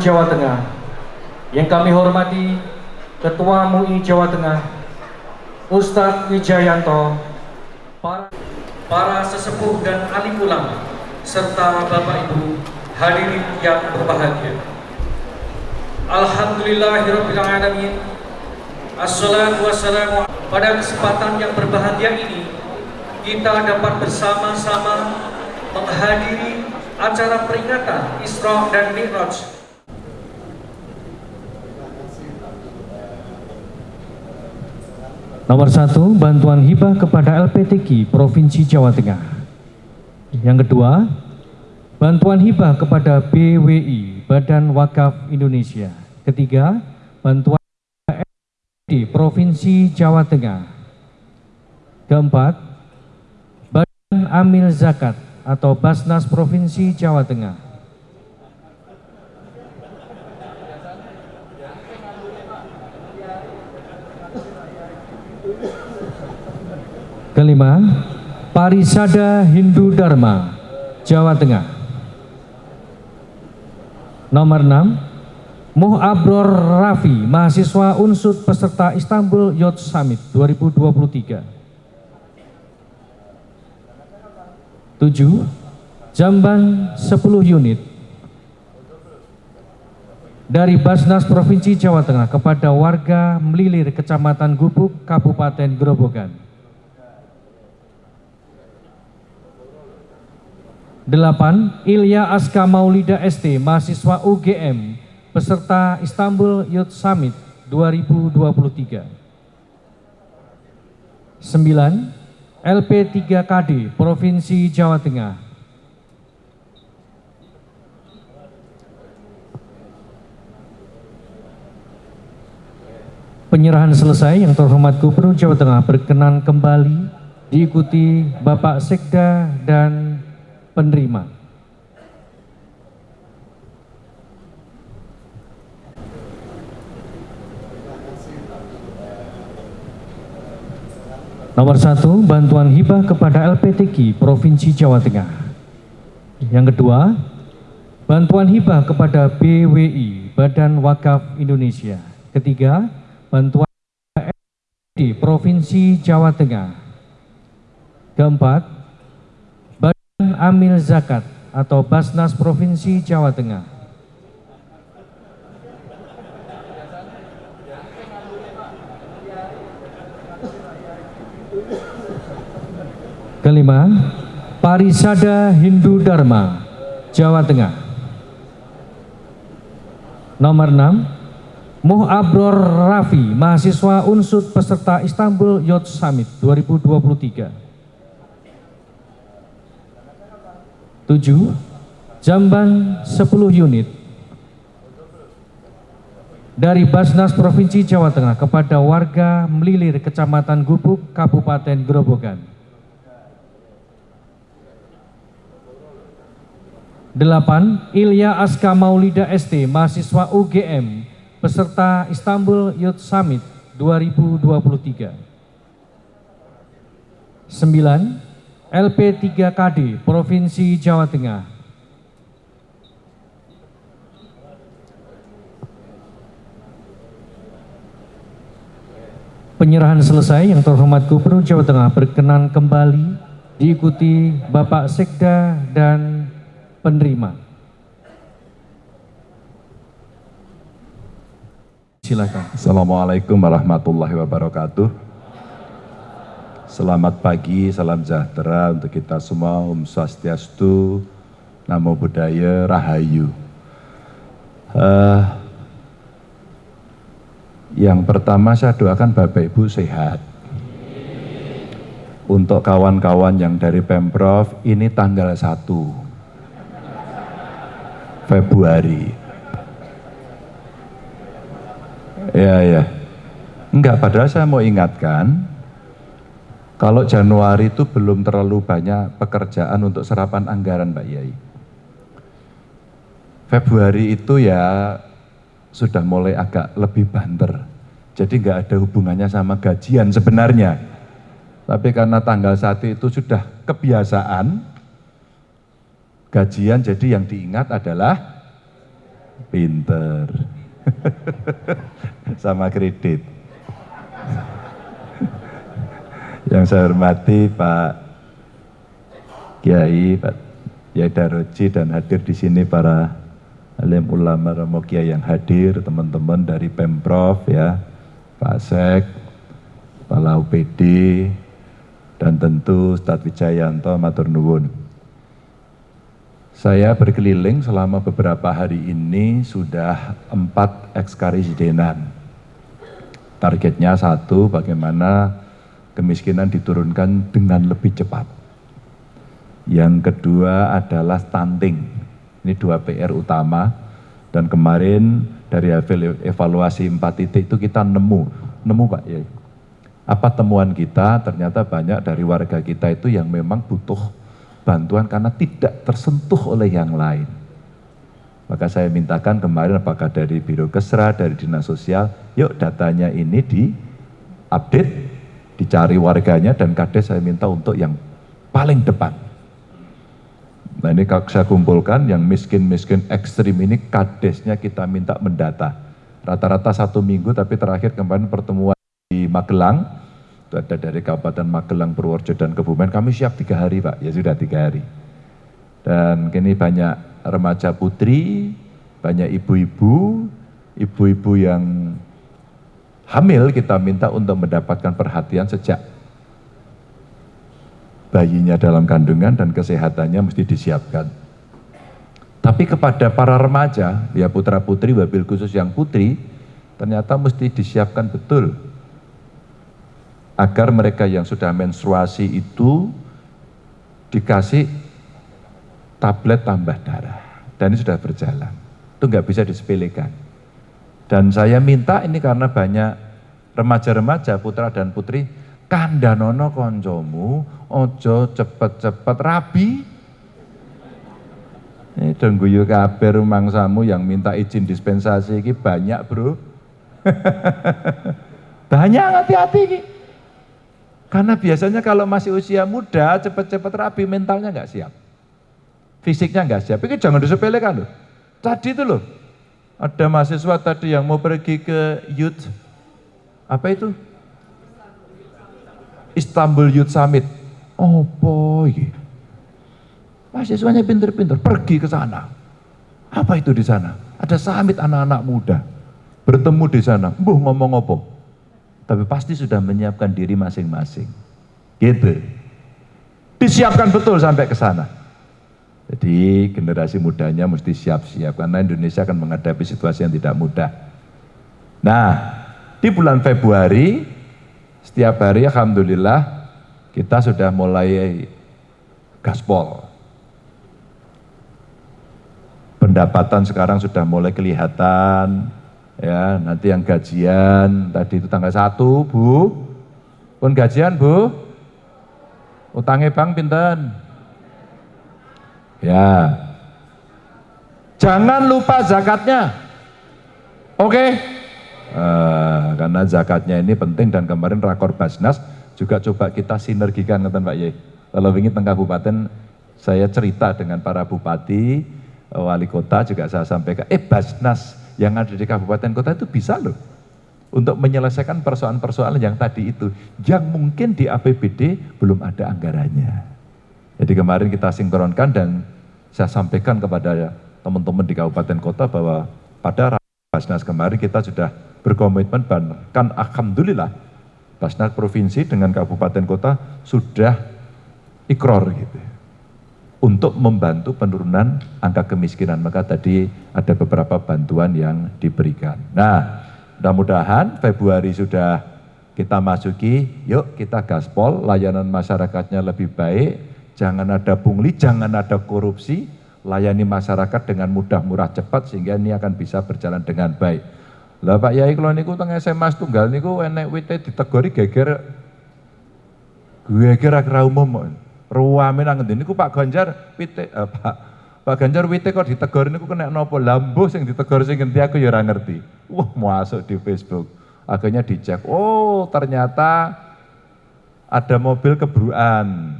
Jawa Tengah, yang kami hormati Ketua MUI Jawa Tengah, Ustadz Wijayanto, para, para sesepuh dan alim ulama, serta Bapak Ibu hadirin yang berbahagia. Alhamdulillahirrahmanirrahim Assalatu wassalamu Pada kesempatan yang berbahagia ini Kita dapat bersama-sama Menghadiri acara peringatan Isra dan Mi'raj Nomor satu, bantuan hibah kepada LPTQ Provinsi Jawa Tengah. Yang kedua, bantuan hibah kepada BWI Badan Wakaf Indonesia. Ketiga, bantuan di Provinsi Jawa Tengah. Keempat, Badan Amil Zakat atau Basnas Provinsi Jawa Tengah. Kelima, Parisada Hindu Dharma, Jawa Tengah. Nomor 6, Muh Abror Rafi, mahasiswa unsut peserta Istanbul Youth Summit 2023. 7. Jamban 10 unit dari Basnas Provinsi Jawa Tengah kepada warga Melilir Kecamatan Gubuk, Kabupaten Grobogan. 8. Ilya Aska Maulida ST, mahasiswa UGM, peserta Istanbul Youth Summit 2023. 9. LP3KD, Provinsi Jawa Tengah. Penyerahan selesai yang terhormat Gubernur Jawa Tengah berkenan kembali diikuti Bapak Sekda dan penerima. Nomor satu, bantuan hibah kepada LPTQ Provinsi Jawa Tengah. Yang kedua, bantuan hibah kepada BWI Badan Wakaf Indonesia. Ketiga, bantuan di Provinsi Jawa Tengah. Keempat, Amil Zakat atau Basnas Provinsi Jawa Tengah. Kelima, Parisada Hindu Dharma, Jawa Tengah. Nomor 6, Muh Abror Rafi, mahasiswa unsut peserta Istanbul Youth Summit 2023. 7. Jamban 10 unit dari Basnas Provinsi Jawa Tengah kepada warga Melilir Kecamatan Gubuk, Kabupaten Grobogan. 8. Ilya Aska Maulida ST, mahasiswa UGM, peserta Istanbul Youth Summit 2023. 9. LP3KD, Provinsi Jawa Tengah. Penyerahan selesai yang terhormat Gubernur Jawa Tengah berkenan kembali diikuti Bapak Sekda dan penerima. Silakan. Assalamualaikum warahmatullahi wabarakatuh. Selamat pagi, salam sejahtera untuk kita semua. Om Swastiastu, Namo Buddhaya, Rahayu. Uh, yang pertama saya doakan Bapak Ibu sehat. Untuk kawan-kawan yang dari Pemprov, ini tanggal 1 Februari. Ya, ya. Enggak, padahal saya mau ingatkan, kalau Januari itu belum terlalu banyak pekerjaan untuk serapan anggaran Pak Yai. Februari itu ya sudah mulai agak lebih banter. Jadi nggak ada hubungannya sama gajian sebenarnya. Tapi karena tanggal satu itu sudah kebiasaan, gajian jadi yang diingat adalah pinter. Sama kredit. Yang saya hormati Pak Kiai, Pak Kiai Daroji dan hadir di sini para alim ulama Romo Kiai yang hadir, teman-teman dari Pemprov ya, Pak Sek, Kepala UPD, dan tentu Ustadz Wijayanto Matur Nuwun. Saya berkeliling selama beberapa hari ini sudah empat ekskarisidenan. Targetnya satu, bagaimana kemiskinan diturunkan dengan lebih cepat. Yang kedua adalah stunting. Ini dua PR utama. Dan kemarin dari evaluasi empat titik itu kita nemu, nemu Pak ya, apa temuan kita ternyata banyak dari warga kita itu yang memang butuh bantuan karena tidak tersentuh oleh yang lain. Maka saya mintakan kemarin apakah dari Biro Kesra, dari Dinas Sosial, yuk datanya ini di update, dicari warganya dan kades saya minta untuk yang paling depan. Nah ini kalau saya kumpulkan yang miskin-miskin ekstrim ini kadesnya kita minta mendata. Rata-rata satu minggu tapi terakhir kemarin pertemuan di Magelang, itu ada dari Kabupaten Magelang, Purworejo, dan Kebumen, kami siap tiga hari Pak, ya sudah tiga hari. Dan kini banyak remaja putri, banyak ibu-ibu, ibu-ibu yang hamil kita minta untuk mendapatkan perhatian sejak bayinya dalam kandungan dan kesehatannya mesti disiapkan. Tapi kepada para remaja, ya putra putri, wabil khusus yang putri, ternyata mesti disiapkan betul agar mereka yang sudah menstruasi itu dikasih tablet tambah darah. Dan ini sudah berjalan. Itu nggak bisa disepelekan. Dan saya minta ini karena banyak remaja-remaja, putra dan putri, kandanono koncomu, ojo cepet-cepet rabi. Ini dengguyu kabar rumangsamu yang minta izin dispensasi ini banyak bro. banyak hati-hati ini. Karena biasanya kalau masih usia muda, cepat-cepat rapi, mentalnya nggak siap. Fisiknya nggak siap. Ini jangan disepelekan loh. Tadi itu loh, ada mahasiswa tadi yang mau pergi ke youth, apa itu? Istanbul Youth Summit. Oh boy, mahasiswanya pinter-pinter, pergi ke sana. Apa itu di sana? Ada summit anak-anak muda. Bertemu di sana, buh ngomong apa? tapi pasti sudah menyiapkan diri masing-masing. Gitu. Disiapkan betul sampai ke sana. Jadi generasi mudanya mesti siap-siap karena Indonesia akan menghadapi situasi yang tidak mudah. Nah, di bulan Februari setiap hari alhamdulillah kita sudah mulai gaspol. Pendapatan sekarang sudah mulai kelihatan, ya nanti yang gajian tadi itu tanggal 1 Bu pun gajian Bu utangnya bang pinten ya jangan lupa zakatnya oke okay? uh, karena zakatnya ini penting dan kemarin rakor Basnas juga coba kita sinergikan ngeten Pak Ye kalau ingin tengah kabupaten saya cerita dengan para bupati wali kota juga saya sampaikan eh Basnas yang ada di kabupaten kota itu bisa loh untuk menyelesaikan persoalan-persoalan yang tadi itu yang mungkin di APBD belum ada anggarannya. Jadi kemarin kita sinkronkan dan saya sampaikan kepada teman-teman di kabupaten kota bahwa pada Basnas kemarin kita sudah berkomitmen bahkan alhamdulillah Basnas provinsi dengan kabupaten kota sudah ikror gitu untuk membantu penurunan angka kemiskinan. Maka tadi ada beberapa bantuan yang diberikan. Nah, mudah-mudahan Februari sudah kita masuki, yuk kita gaspol, layanan masyarakatnya lebih baik, jangan ada pungli, jangan ada korupsi, layani masyarakat dengan mudah, murah, cepat, sehingga ini akan bisa berjalan dengan baik. Lah Pak Yai kalau niku teng SMA tunggal niku enek wite ditegori geger geger akhir umum. Ruwame nang ngendi niku Pak Ganjar pitik eh, Pak Pak Ganjar wite kok ditegor niku kena napa? Lambuh sing ditegor sing ngendi aku ya ora ngerti. Wah, masuk di Facebook. Akhirnya dicek, oh ternyata ada mobil kebruan.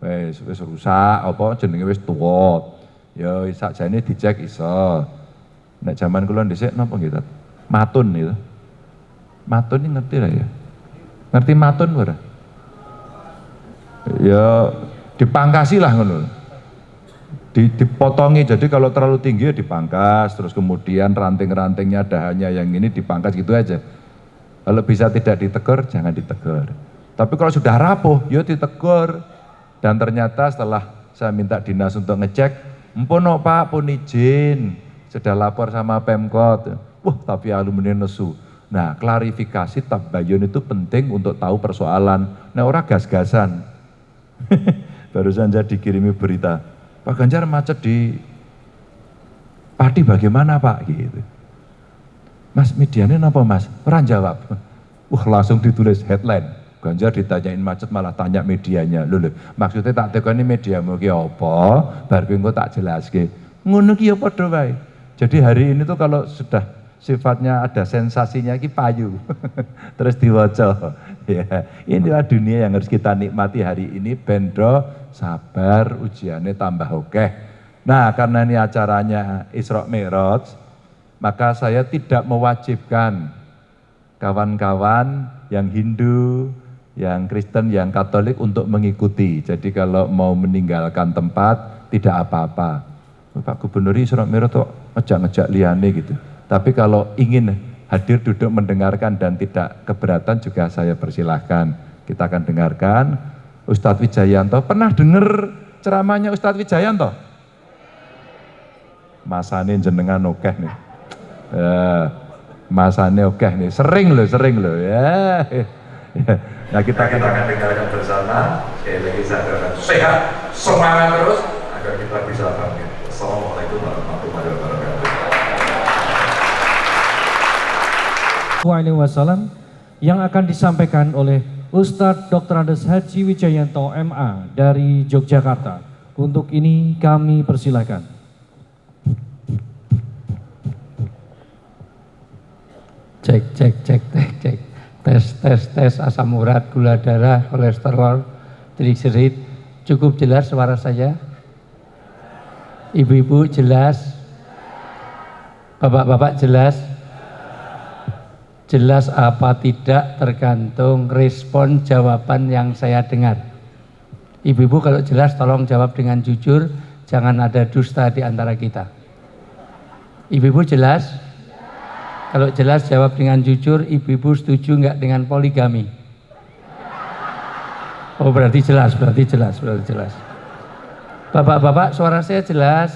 Wis wis rusak apa jenenge wis tuwa. Ya sakjane dicek iso. Nek zaman kula dhisik napa nggih? Matun itu. Matun ini ngerti lah ya. Ngerti matun ora? Ya dipangkasi lah ngono. Di, dipotongi jadi kalau terlalu tinggi ya dipangkas terus kemudian ranting-rantingnya dahannya yang ini dipangkas gitu aja kalau bisa tidak ditegur jangan ditegur tapi kalau sudah rapuh ya ditegur dan ternyata setelah saya minta dinas untuk ngecek empono pak pun izin sudah lapor sama Pemkot wah tapi alumni nesu nah klarifikasi tabayun itu penting untuk tahu persoalan nah orang gas-gasan barusan saya dikirimi berita Pak Ganjar macet di Padi bagaimana Pak? Gitu. Mas medianya apa Mas? Orang jawab. Wah langsung ditulis headline. Ganjar ditanyain macet malah tanya medianya. Loh. maksudnya tak ini media mau apa? Baru gue tak jelas ke. Ngono ki ya padha. Jadi hari ini tuh kalau sudah sifatnya ada sensasinya ki payu. Terus diwaca. Ya, inilah dunia yang harus kita nikmati hari ini bendro sabar ujiannya tambah oke. Nah karena ini acaranya Isra Mi'raj, maka saya tidak mewajibkan kawan-kawan yang Hindu, yang Kristen, yang Katolik untuk mengikuti. Jadi kalau mau meninggalkan tempat tidak apa-apa. Pak Gubernur Isra Mi'raj tuh ngejak-ngejak liane gitu. Tapi kalau ingin hadir duduk mendengarkan dan tidak keberatan juga saya persilahkan. Kita akan dengarkan Ustadz Wijayanto. Pernah dengar ceramahnya Ustadz Wijayanto? Masane jenengan okeh nih. Ya, masane okeh nih. Sering loh, sering loh ya. Nah kita akan, kita akan dengarkan bersama. Sekali lagi saya akan sehat, semangat terus agar kita bisa bangkit. Assalamualaikum warahmatullahi wabarakatuh. Wasallam yang akan disampaikan oleh Ustadz Dr. Andes Haji Wijayanto MA dari Yogyakarta. Untuk ini kami persilahkan. Cek, cek, cek, cek, cek. Tes, tes, tes asam urat, gula darah, kolesterol, trigliserid. Cukup jelas suara saya? Ibu-ibu jelas? Bapak-bapak jelas? Jelas apa tidak tergantung respon jawaban yang saya dengar. Ibu-ibu kalau jelas tolong jawab dengan jujur, jangan ada dusta di antara kita. Ibu-ibu jelas? Kalau jelas jawab dengan jujur, ibu-ibu setuju nggak dengan poligami? Oh berarti jelas, berarti jelas, berarti jelas. Bapak-bapak suara saya jelas?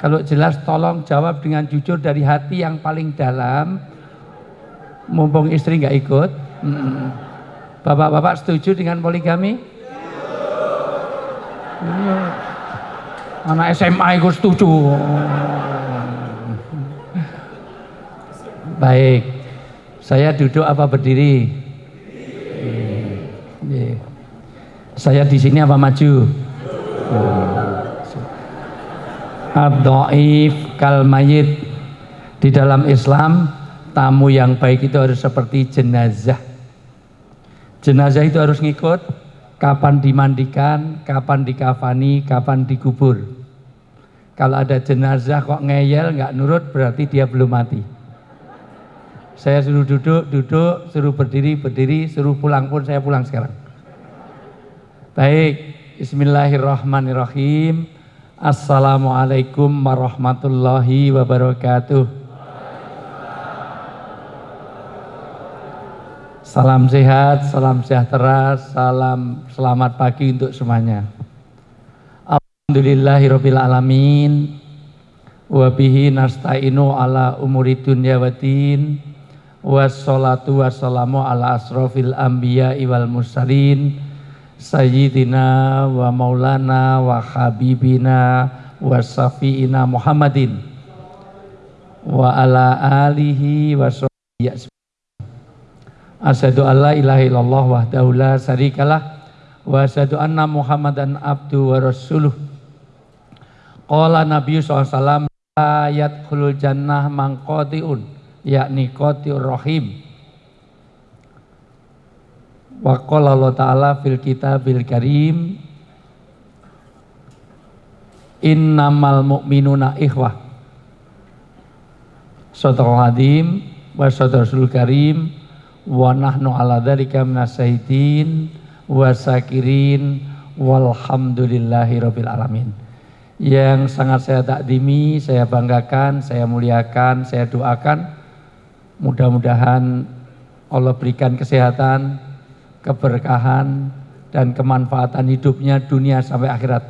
Kalau jelas tolong jawab dengan jujur dari hati yang paling dalam, mumpung istri nggak ikut. Bapak-bapak setuju dengan poligami? Iya. Anak SMA ikut setuju. Baik, saya duduk apa berdiri? Iya. Saya di sini apa maju? Ad-dhaif kal mayit di dalam Islam tamu yang baik itu harus seperti jenazah. Jenazah itu harus ngikut kapan dimandikan, kapan dikafani, kapan dikubur. Kalau ada jenazah kok ngeyel nggak nurut berarti dia belum mati. Saya suruh duduk, duduk, suruh berdiri, berdiri, suruh pulang pun saya pulang sekarang. Baik, Bismillahirrahmanirrahim. Assalamualaikum warahmatullahi wabarakatuh. Salam sehat, salam sejahtera, salam selamat pagi untuk semuanya. Alhamdulillahirabbil alamin. Wa bihi nasta'inu ala umuri dunya. Wassalatu wassalamu ala asrofil anbiya wal mursalin sayyidina wa maulana wa habibina wa safiina Muhammadin wa ala alihi wa sahbihi Asyhadu alla ilaha illallah wahdahu la syarikalah wa asyhadu anna Muhammadan abdu wa rasuluh. Qala Nabi SAW ayat khulul jannah mangqatiun yakni qatiur rahim. Wa qala Allah Ta'ala fil kitabil karim Innamal mu'minuna ikhwah Sadaqal hadim wa sadaqal karim wa nahnu ala dzalika minasyaitin wa sakirin walhamdulillahi rabbil alamin yang sangat saya takdimi, saya banggakan, saya muliakan, saya doakan mudah-mudahan Allah berikan kesehatan, keberkahan dan kemanfaatan hidupnya dunia sampai akhirat.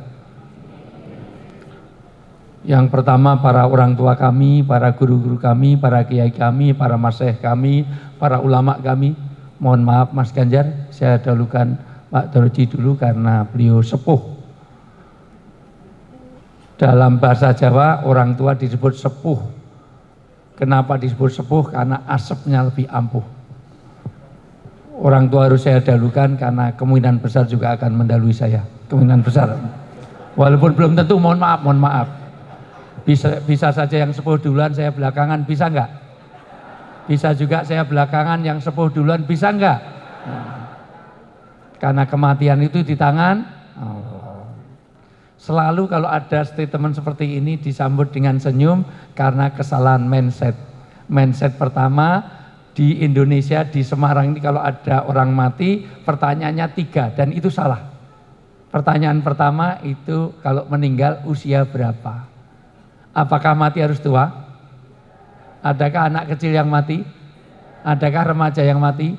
Yang pertama para orang tua kami, para guru-guru kami, para kiai kami, para masyayikh kami, para ulama kami. Mohon maaf Mas Ganjar, saya dahulukan Pak Dorji dulu karena beliau sepuh dalam bahasa Jawa orang tua disebut sepuh. Kenapa disebut sepuh? Karena asapnya lebih ampuh. Orang tua harus saya dahulukan karena kemungkinan besar juga akan mendalui saya. Kemungkinan besar. Walaupun belum tentu, mohon maaf, mohon maaf. Bisa, bisa saja yang sepuh duluan, saya belakangan, bisa enggak? Bisa juga saya belakangan, yang sepuh duluan, bisa enggak? Karena kematian itu di tangan Allah. Selalu kalau ada statement seperti ini disambut dengan senyum karena kesalahan mindset. Mindset pertama di Indonesia, di Semarang ini kalau ada orang mati pertanyaannya tiga dan itu salah. Pertanyaan pertama itu kalau meninggal usia berapa? Apakah mati harus tua? Adakah anak kecil yang mati? Adakah remaja yang mati?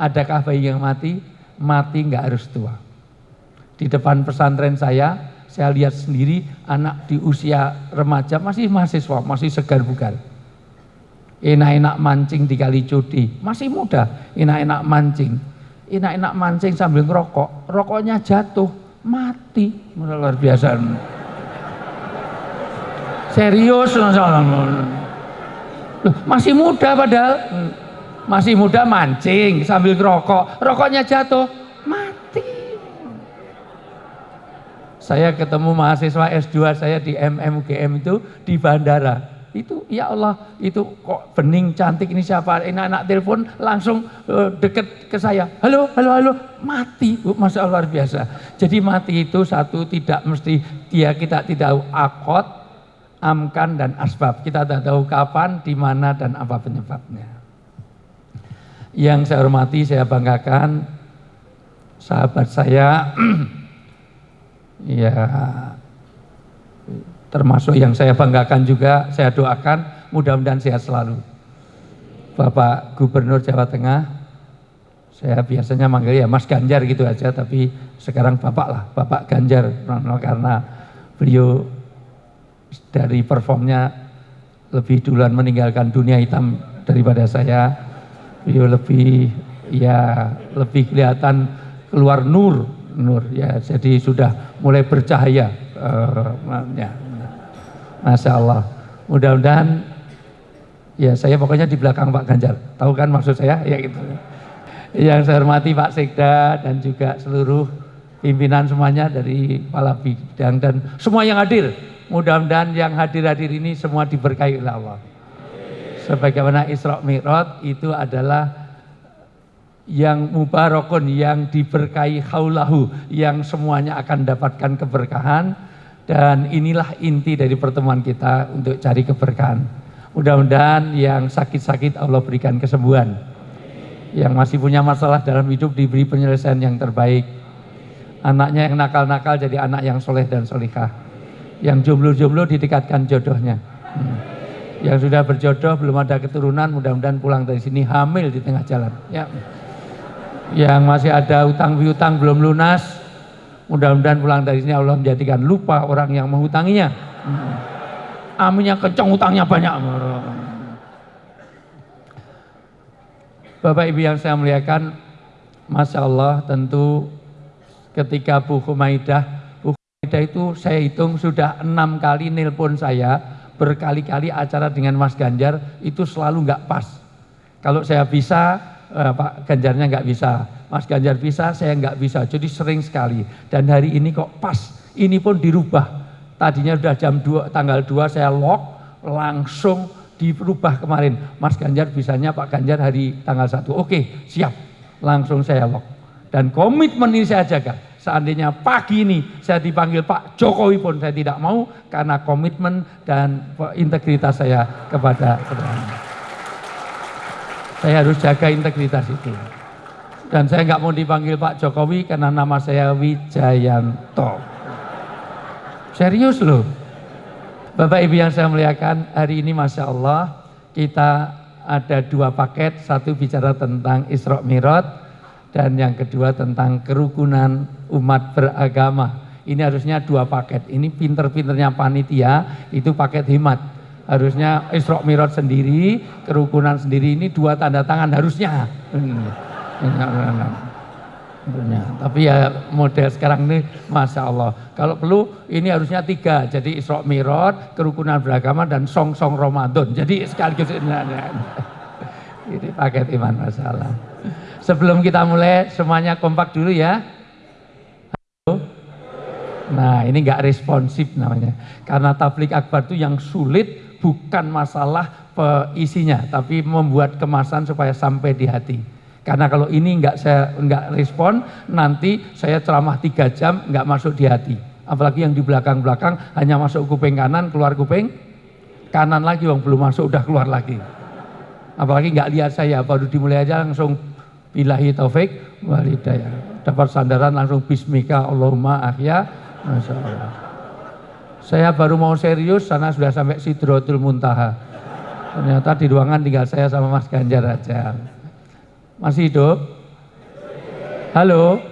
Adakah bayi yang mati? Mati nggak harus tua. Di depan pesantren saya, saya lihat sendiri anak di usia remaja masih mahasiswa, masih segar bugar. Enak-enak mancing di kali cudi, masih muda, enak-enak mancing. Enak-enak mancing sambil ngerokok, rokoknya jatuh, mati. Luar biasa. Serius, masih muda padahal. Masih muda mancing sambil ngerokok, rokoknya jatuh, Saya ketemu mahasiswa S2 saya di MMGM itu di bandara. Itu ya Allah, itu kok bening cantik ini siapa? Ini anak telepon langsung uh, deket ke saya. Halo, halo, halo, mati. Uh, Masya Allah luar biasa. Jadi mati itu satu tidak mesti dia kita tidak tahu akot, amkan dan asbab. Kita tidak tahu kapan, di mana dan apa penyebabnya. Yang saya hormati, saya banggakan sahabat saya ya termasuk yang saya banggakan juga, saya doakan mudah-mudahan sehat selalu. Bapak Gubernur Jawa Tengah, saya biasanya manggil ya Mas Ganjar gitu aja, tapi sekarang Bapak lah, Bapak Ganjar, karena beliau dari performnya lebih duluan meninggalkan dunia hitam daripada saya, beliau lebih ya lebih kelihatan keluar nur nur. Ya jadi sudah mulai bercahaya uh, ya. Masya Allah mudah-mudahan ya saya pokoknya di belakang Pak Ganjar. Tahu kan maksud saya? Ya gitu. Yang saya hormati Pak Sekda dan juga seluruh pimpinan semuanya dari kepala bidang dan semua yang hadir. Mudah-mudahan yang hadir-hadir ini semua diberkahi oleh Allah. Sebagaimana Isra Mi'raj itu adalah yang mubarakun, yang diberkahi haulahu, yang semuanya akan dapatkan keberkahan dan inilah inti dari pertemuan kita untuk cari keberkahan. Mudah-mudahan yang sakit-sakit Allah berikan kesembuhan. Yang masih punya masalah dalam hidup diberi penyelesaian yang terbaik. Anaknya yang nakal-nakal jadi anak yang soleh dan solihah. Yang jomblo-jomblo didekatkan jodohnya. Hmm. Yang sudah berjodoh belum ada keturunan mudah-mudahan pulang dari sini hamil di tengah jalan. Ya yang masih ada utang piutang belum lunas mudah-mudahan pulang dari sini Allah menjadikan lupa orang yang menghutanginya. Hmm. aminnya kencang utangnya banyak. Bapak Ibu yang saya muliakan Masya Allah tentu ketika Bu Humaidah Bu Humaidah itu saya hitung sudah enam kali nelpon saya berkali-kali acara dengan Mas Ganjar itu selalu nggak pas. Kalau saya bisa eh, Pak Ganjarnya nggak bisa, Mas Ganjar bisa, saya nggak bisa. Jadi sering sekali. Dan hari ini kok pas, ini pun dirubah. Tadinya sudah jam 2, tanggal 2 saya lock, langsung dirubah kemarin. Mas Ganjar bisanya Pak Ganjar hari tanggal 1. Oke, siap. Langsung saya lock. Dan komitmen ini saya jaga. Seandainya pagi ini saya dipanggil Pak Jokowi pun saya tidak mau karena komitmen dan integritas saya kepada kepada Saya harus jaga integritas itu. Dan saya nggak mau dipanggil Pak Jokowi karena nama saya Wijayanto. Serius loh. Bapak Ibu yang saya muliakan, hari ini Masya Allah kita ada dua paket, satu bicara tentang Isra Miraj dan yang kedua tentang kerukunan umat beragama. Ini harusnya dua paket. Ini pinter-pinternya panitia, itu paket hemat. Harusnya Isra Miraj sendiri, kerukunan sendiri ini dua tanda tangan harusnya. Tapi ya model sekarang ini Masya Allah. Kalau perlu ini harusnya tiga. Jadi Isra Miraj, kerukunan beragama dan song-song Ramadan. Jadi sekaligus ini, ini paket iman masalah. Sebelum kita mulai semuanya kompak dulu ya. Nah ini nggak responsif namanya. Karena tablik akbar itu yang sulit bukan masalah isinya. Tapi membuat kemasan supaya sampai di hati. Karena kalau ini nggak saya nggak respon, nanti saya ceramah tiga jam nggak masuk di hati. Apalagi yang di belakang-belakang hanya masuk kuping kanan, keluar kuping kanan lagi, yang belum masuk udah keluar lagi. Apalagi nggak lihat saya, baru dimulai aja langsung bilahi taufik walidayah. Dapat sandaran langsung bismika Allahumma ahya. Masya Allah. Saya baru mau serius, sana sudah sampai Sidrotul Muntaha. Ternyata di ruangan tinggal saya sama Mas Ganjar aja. Masih hidup? Halo?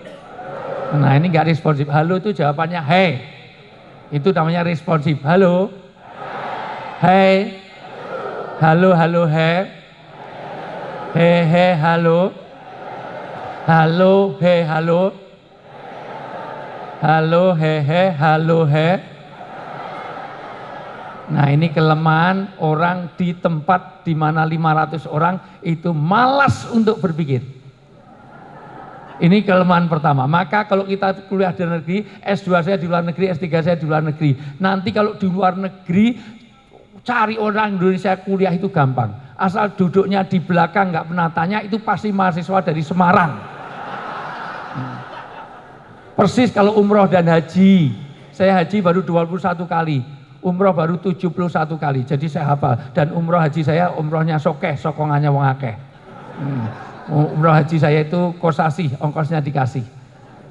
Nah ini nggak responsif. Halo itu jawabannya hey. Itu namanya responsif. Halo? Hey. Halo, halo, hey. He, he, halo. Halo, he, halo. Halo, he, he, halo, he. Nah ini kelemahan orang di tempat di mana 500 orang itu malas untuk berpikir. Ini kelemahan pertama. Maka kalau kita kuliah di negeri, S2 saya di luar negeri, S3 saya di luar negeri. Nanti kalau di luar negeri, cari orang Indonesia kuliah itu gampang. Asal duduknya di belakang, nggak pernah tanya, itu pasti mahasiswa dari Semarang. Persis kalau umroh dan haji. Saya haji baru 21 kali umroh baru 71 kali, jadi saya hafal. Dan umroh haji saya, umrohnya sokeh, sokongannya wong akeh. Hmm. Umroh haji saya itu kosasi, ongkosnya dikasih.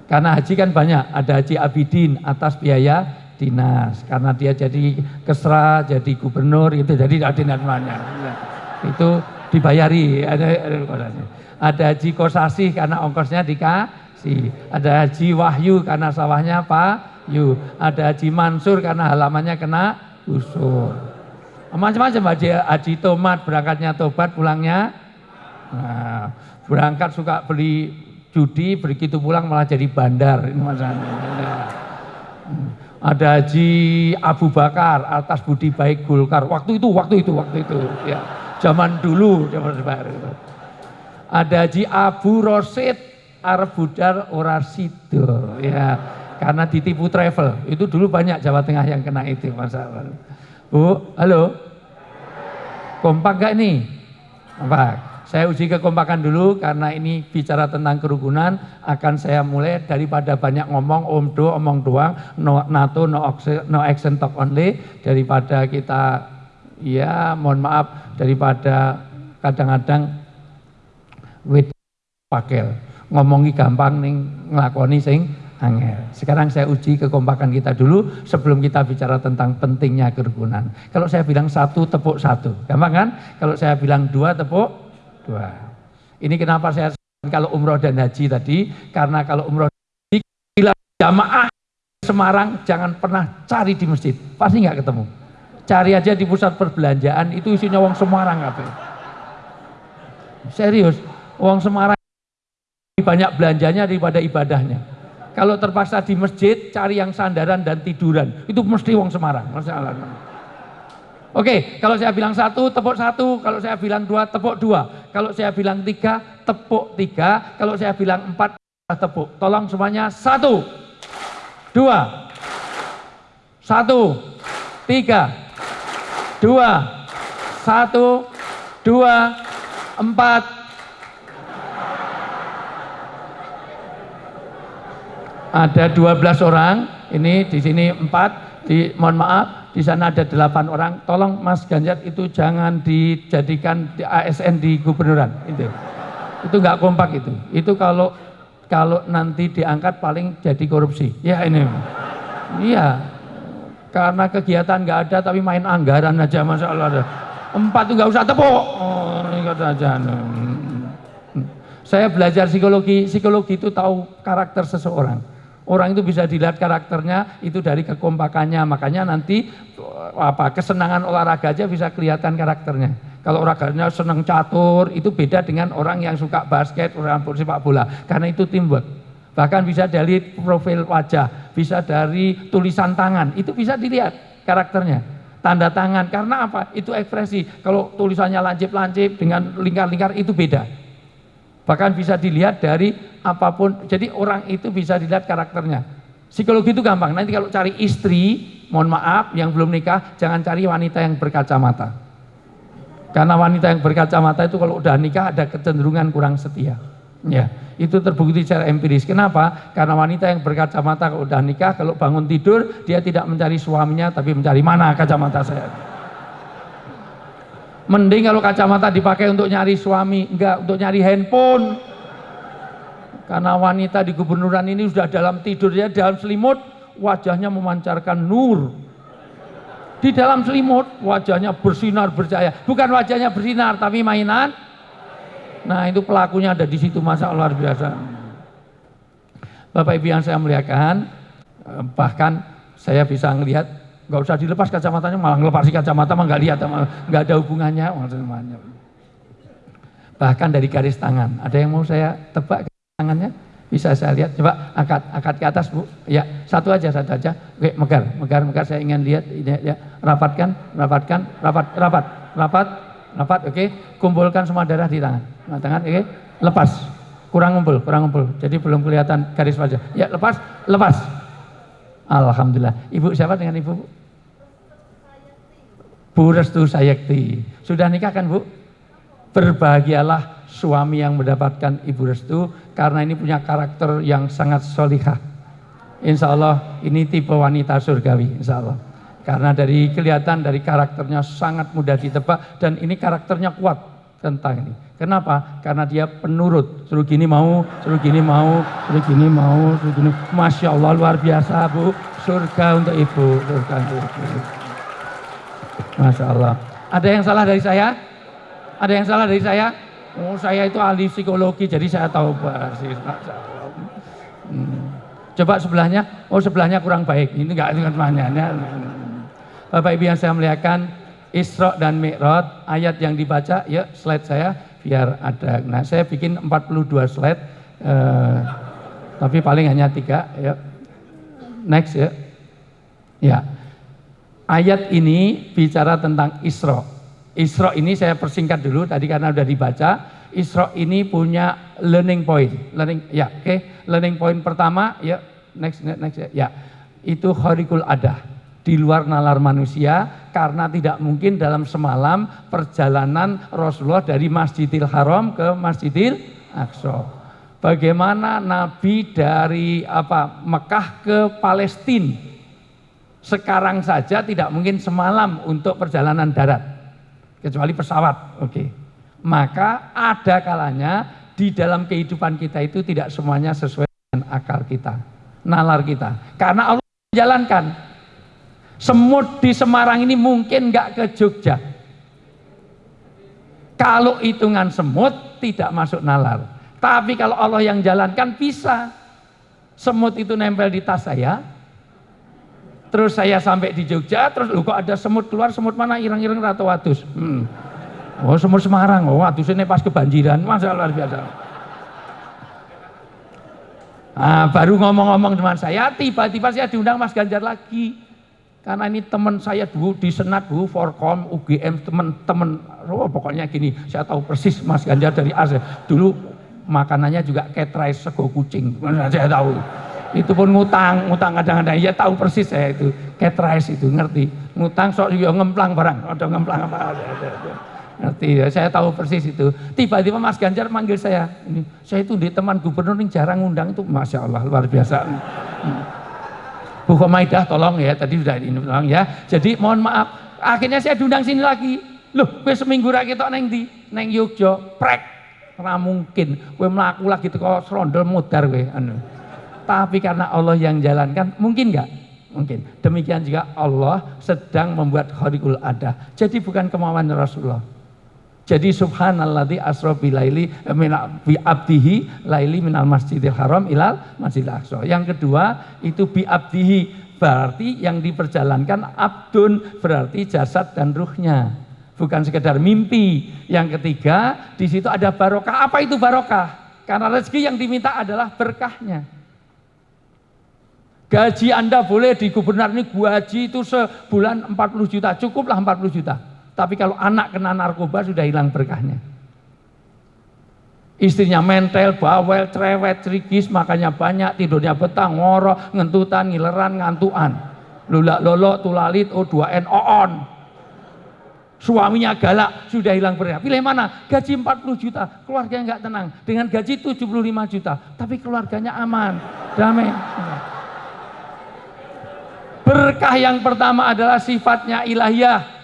Karena haji kan banyak, ada haji abidin atas biaya dinas. Karena dia jadi kesra, jadi gubernur, itu jadi dinas banyak. Itu dibayari, ada, ada, ada haji kosasi karena ongkosnya dikasih. Ada haji wahyu karena sawahnya Pak Yu, ada Haji Mansur karena halamannya kena gusur. Macam-macam Haji, Haji Tomat berangkatnya tobat pulangnya. Nah, berangkat suka beli judi, begitu pulang malah jadi bandar. Ini masalahnya. Ada Haji Abu Bakar atas budi baik Golkar. Waktu itu, waktu itu, waktu itu. Ya, zaman dulu, zaman baru. Ada Haji Abu Rosid Arab Budar Orasido. Ya, karena ditipu travel. Itu dulu banyak Jawa Tengah yang kena itu masalah. Bu, halo. Kompak gak ini? Kompak. Saya uji kekompakan dulu karena ini bicara tentang kerukunan akan saya mulai daripada banyak ngomong om do omong doang no NATO no action, no action talk only daripada kita ya mohon maaf daripada kadang-kadang wit pakel ngomongi gampang nih ngelakoni sing angel. Sekarang saya uji kekompakan kita dulu sebelum kita bicara tentang pentingnya kerukunan. Kalau saya bilang satu, tepuk satu. Gampang kan? Kalau saya bilang dua, tepuk dua. Ini kenapa saya kalau umroh dan haji tadi, karena kalau umroh haji, jamaah Semarang jangan pernah cari di masjid, pasti nggak ketemu. Cari aja di pusat perbelanjaan, itu isinya uang Semarang apa? Serius, uang Semarang banyak belanjanya daripada ibadahnya. Kalau terpaksa di masjid, cari yang sandaran dan tiduran. Itu mesti wong Semarang. Masalah. Oke, kalau saya bilang satu, tepuk satu. Kalau saya bilang dua, tepuk dua. Kalau saya bilang tiga, tepuk tiga. Kalau saya bilang empat, tepuk. Tolong semuanya satu, dua, satu, tiga, dua, satu, dua, empat, Ada 12 orang, ini di sini 4, di mohon maaf, di sana ada 8 orang. Tolong Mas Ganjar itu jangan dijadikan di ASN di gubernuran itu. Itu nggak kompak itu. Itu kalau kalau nanti diangkat paling jadi korupsi. Ya ini. Iya. Karena kegiatan nggak ada tapi main anggaran aja masalah. Empat tuh nggak usah tepuk. Oh, ingat aja. Saya belajar psikologi, psikologi itu tahu karakter seseorang. Orang itu bisa dilihat karakternya itu dari kekompakannya, makanya nanti apa kesenangan olahraga aja bisa kelihatan karakternya. Kalau olahraganya senang catur itu beda dengan orang yang suka basket, orang sepak bola, karena itu teamwork. Bahkan bisa dari profil wajah, bisa dari tulisan tangan, itu bisa dilihat karakternya. Tanda tangan, karena apa? Itu ekspresi. Kalau tulisannya lancip-lancip dengan lingkar-lingkar itu beda. Bahkan bisa dilihat dari apa pun. Jadi orang itu bisa dilihat karakternya. Psikologi itu gampang. Nanti kalau cari istri, mohon maaf yang belum nikah, jangan cari wanita yang berkacamata. Karena wanita yang berkacamata itu kalau udah nikah ada kecenderungan kurang setia. Ya, itu terbukti secara empiris. Kenapa? Karena wanita yang berkacamata kalau udah nikah, kalau bangun tidur dia tidak mencari suaminya tapi mencari mana kacamata saya. Mending kalau kacamata dipakai untuk nyari suami, enggak untuk nyari handphone. Karena wanita di gubernuran ini sudah dalam tidur ya dalam selimut, wajahnya memancarkan nur. Di dalam selimut wajahnya bersinar bercahaya. Bukan wajahnya bersinar tapi mainan. Nah itu pelakunya ada di situ masa luar biasa. Bapak Ibu yang saya muliakan, eh, bahkan saya bisa melihat nggak usah dilepas kacamatanya malah ngelepasi kacamata mah nggak lihat nggak ada hubungannya. Bahkan dari garis tangan. Ada yang mau saya tebak tangannya? Bisa saya lihat? Coba angkat angkat ke atas bu. Ya satu aja satu aja. Oke megar megar megar. Saya ingin lihat ini ya. Rapatkan rapatkan rapat rapat rapat rapat oke. Kumpulkan semua darah di tangan. Nah, tangan oke. Lepas. Kurang ngumpul kurang ngumpul. Jadi belum kelihatan garis wajah. Ya lepas lepas Alhamdulillah. Ibu siapa dengan ibu? Bu Restu Sayekti. Sudah nikah kan Bu? Berbahagialah suami yang mendapatkan Ibu Restu karena ini punya karakter yang sangat solihah. Insya Allah ini tipe wanita surgawi, insya Allah. Karena dari kelihatan dari karakternya sangat mudah ditebak dan ini karakternya kuat tentang ini. Kenapa? Karena dia penurut. Suruh gini mau, suruh gini mau, suruh gini mau, suruh gini. Masya Allah luar biasa Bu. Surga untuk Ibu, surga untuk Ibu. Masya Allah. Ada yang salah dari saya? Ada yang salah dari saya? Oh saya itu ahli psikologi jadi saya tahu persis. Hmm. Coba sebelahnya, oh sebelahnya kurang baik. Ini enggak dengan temannya. Bapak Ibu yang saya muliakan, Isra dan Mi'raj, ayat yang dibaca, ya slide saya biar ada. Nah saya bikin 42 slide, eh, tapi paling hanya tiga. Ya. Next ya. Ya, ayat ini bicara tentang Isra. Isra ini saya persingkat dulu tadi karena sudah dibaca. Isra ini punya learning point. Learning ya, oke. Okay. Learning point pertama ya next next ya. ya. Itu horikul adah di luar nalar manusia karena tidak mungkin dalam semalam perjalanan Rasulullah dari Masjidil Haram ke Masjidil Aqsa. Bagaimana Nabi dari apa Mekah ke Palestina sekarang saja tidak mungkin semalam untuk perjalanan darat kecuali pesawat oke. Maka ada kalanya di dalam kehidupan kita itu tidak semuanya sesuai dengan akal kita nalar kita. Karena Allah menjalankan semut di Semarang ini mungkin nggak ke Jogja kalau hitungan semut tidak masuk nalar tapi kalau Allah yang jalankan bisa semut itu nempel di tas saya Terus saya sampai di Jogja, terus lu kok ada semut keluar, semut mana ireng-ireng atau wadus. Hmm. Oh semut Semarang, oh wadus ini pas kebanjiran, masa luar biasa. Nah, baru ngomong-ngomong dengan saya, tiba-tiba saya diundang Mas Ganjar lagi. Karena ini teman saya dulu di Senat dulu, Forkom, UGM, teman-teman, oh pokoknya gini, saya tahu persis Mas Ganjar dari Aceh. Dulu makanannya juga ketrai sego kucing, saya tahu. Itu pun ngutang, ngutang kadang-kadang. Ya tahu persis saya itu, catrise itu ngerti. Ngutang sok juga ngemplang barang, ada ngemplang apa? Ngerti? Ya saya tahu persis itu. Tiba-tiba Mas Ganjar manggil saya. Ini saya itu di teman gubernur yang jarang ngundang itu masya Allah luar biasa hmm. Bu Komaidah tolong ya tadi sudah ini tolong ya. Jadi mohon maaf. Akhirnya saya diundang sini lagi. Loh gue seminggu lagi tok neng di neng Yogyo prek ora mungkin. Gue melaku lagi teko serondol mudar gue anu. Tapi karena Allah yang jalankan mungkin nggak? Mungkin. Demikian juga Allah sedang membuat khariqul ada jadi bukan kemauan Rasulullah jadi subhanalladzi asra bilaili eh, bi abdihi laili minal masjidil haram ilal masjidil aqsa. Yang kedua itu bi abdihi berarti yang diperjalankan abdun berarti jasad dan ruhnya. Bukan sekedar mimpi. Yang ketiga di situ ada barokah. Apa itu barokah? Karena rezeki yang diminta adalah berkahnya. Gaji Anda boleh di gubernur ini gaji itu sebulan 40 juta, cukuplah 40 juta. Tapi kalau anak kena narkoba sudah hilang berkahnya. Istrinya mentel, bawel, cerewet, cerigis, makanya banyak, tidurnya betah, ngorok, ngentutan, ngileran, ngantuan. Lulak lolo, tulalit, O2N, oon. Suaminya galak, sudah hilang berkah. Pilih mana? Gaji 40 juta, keluarganya nggak tenang. Dengan gaji 75 juta, tapi keluarganya aman, damai. Berkah yang pertama adalah sifatnya ilahiyah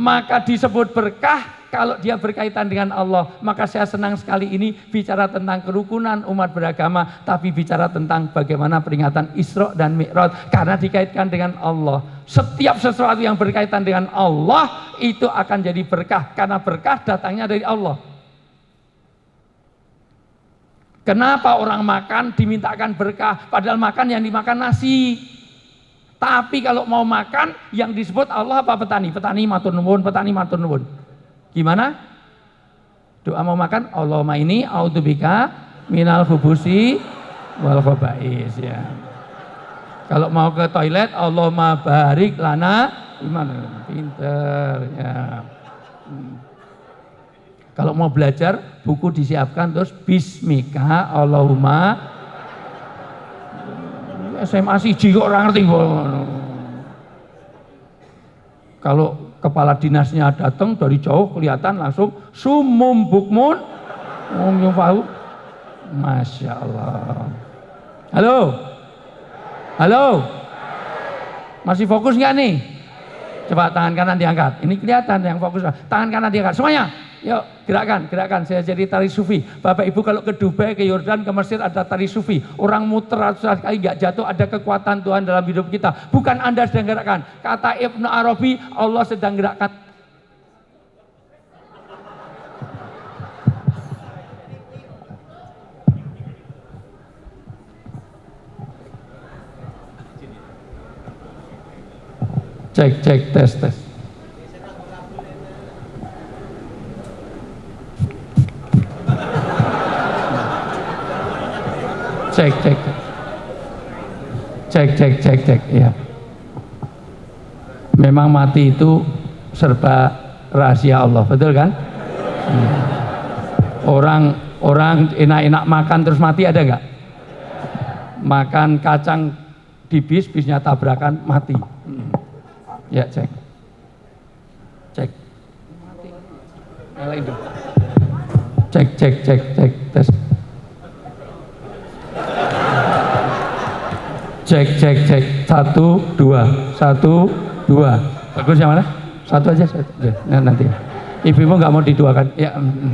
maka disebut berkah kalau dia berkaitan dengan Allah. Maka saya senang sekali ini bicara tentang kerukunan umat beragama, tapi bicara tentang bagaimana peringatan Isra dan Mi'raj karena dikaitkan dengan Allah. Setiap sesuatu yang berkaitan dengan Allah itu akan jadi berkah karena berkah datangnya dari Allah. Kenapa orang makan dimintakan berkah padahal makan yang dimakan nasi? Tapi kalau mau makan yang disebut Allah apa petani? Petani matur nuwun, petani matur nuwun. Gimana? Doa mau makan Allahumma ini autubika minal hubusi wal khabais ya. Kalau mau ke toilet Allahumma barik lana gimana? Pinter ya. Hmm. Kalau mau belajar buku disiapkan terus bismika Allahumma SMA siji kok orang ngerti kalau kepala dinasnya datang dari jauh kelihatan langsung sumum bukmun. Um yufahu Masya Allah. Halo? Halo? Masih fokus nggak nih? Coba tangan kanan diangkat. Ini kelihatan yang fokus. Tangan kanan diangkat. Semuanya Yuk, gerakan, gerakan. Saya jadi tari sufi. Bapak Ibu kalau ke Dubai, ke Yordan, ke Mesir ada tari sufi. Orang muter ratus kali nggak jatuh, ada kekuatan Tuhan dalam hidup kita. Bukan Anda sedang gerakkan. Kata Ibnu Arabi, Allah sedang gerakkan cek cek tes tes cek cek. Cek cek cek cek ya memang mati itu serba rahasia Allah betul kan? Hmm. orang orang enak-enak makan terus mati ada nggak? Makan kacang di bis bisnya tabrakan mati. Hmm. ya cek. Cek. Cek cek cek cek tes cek cek cek. Satu dua. Satu dua. Bagus yang mana satu aja. Satu. Nah, nanti. Ibumu nggak mau diduakan. Ya mm, mm.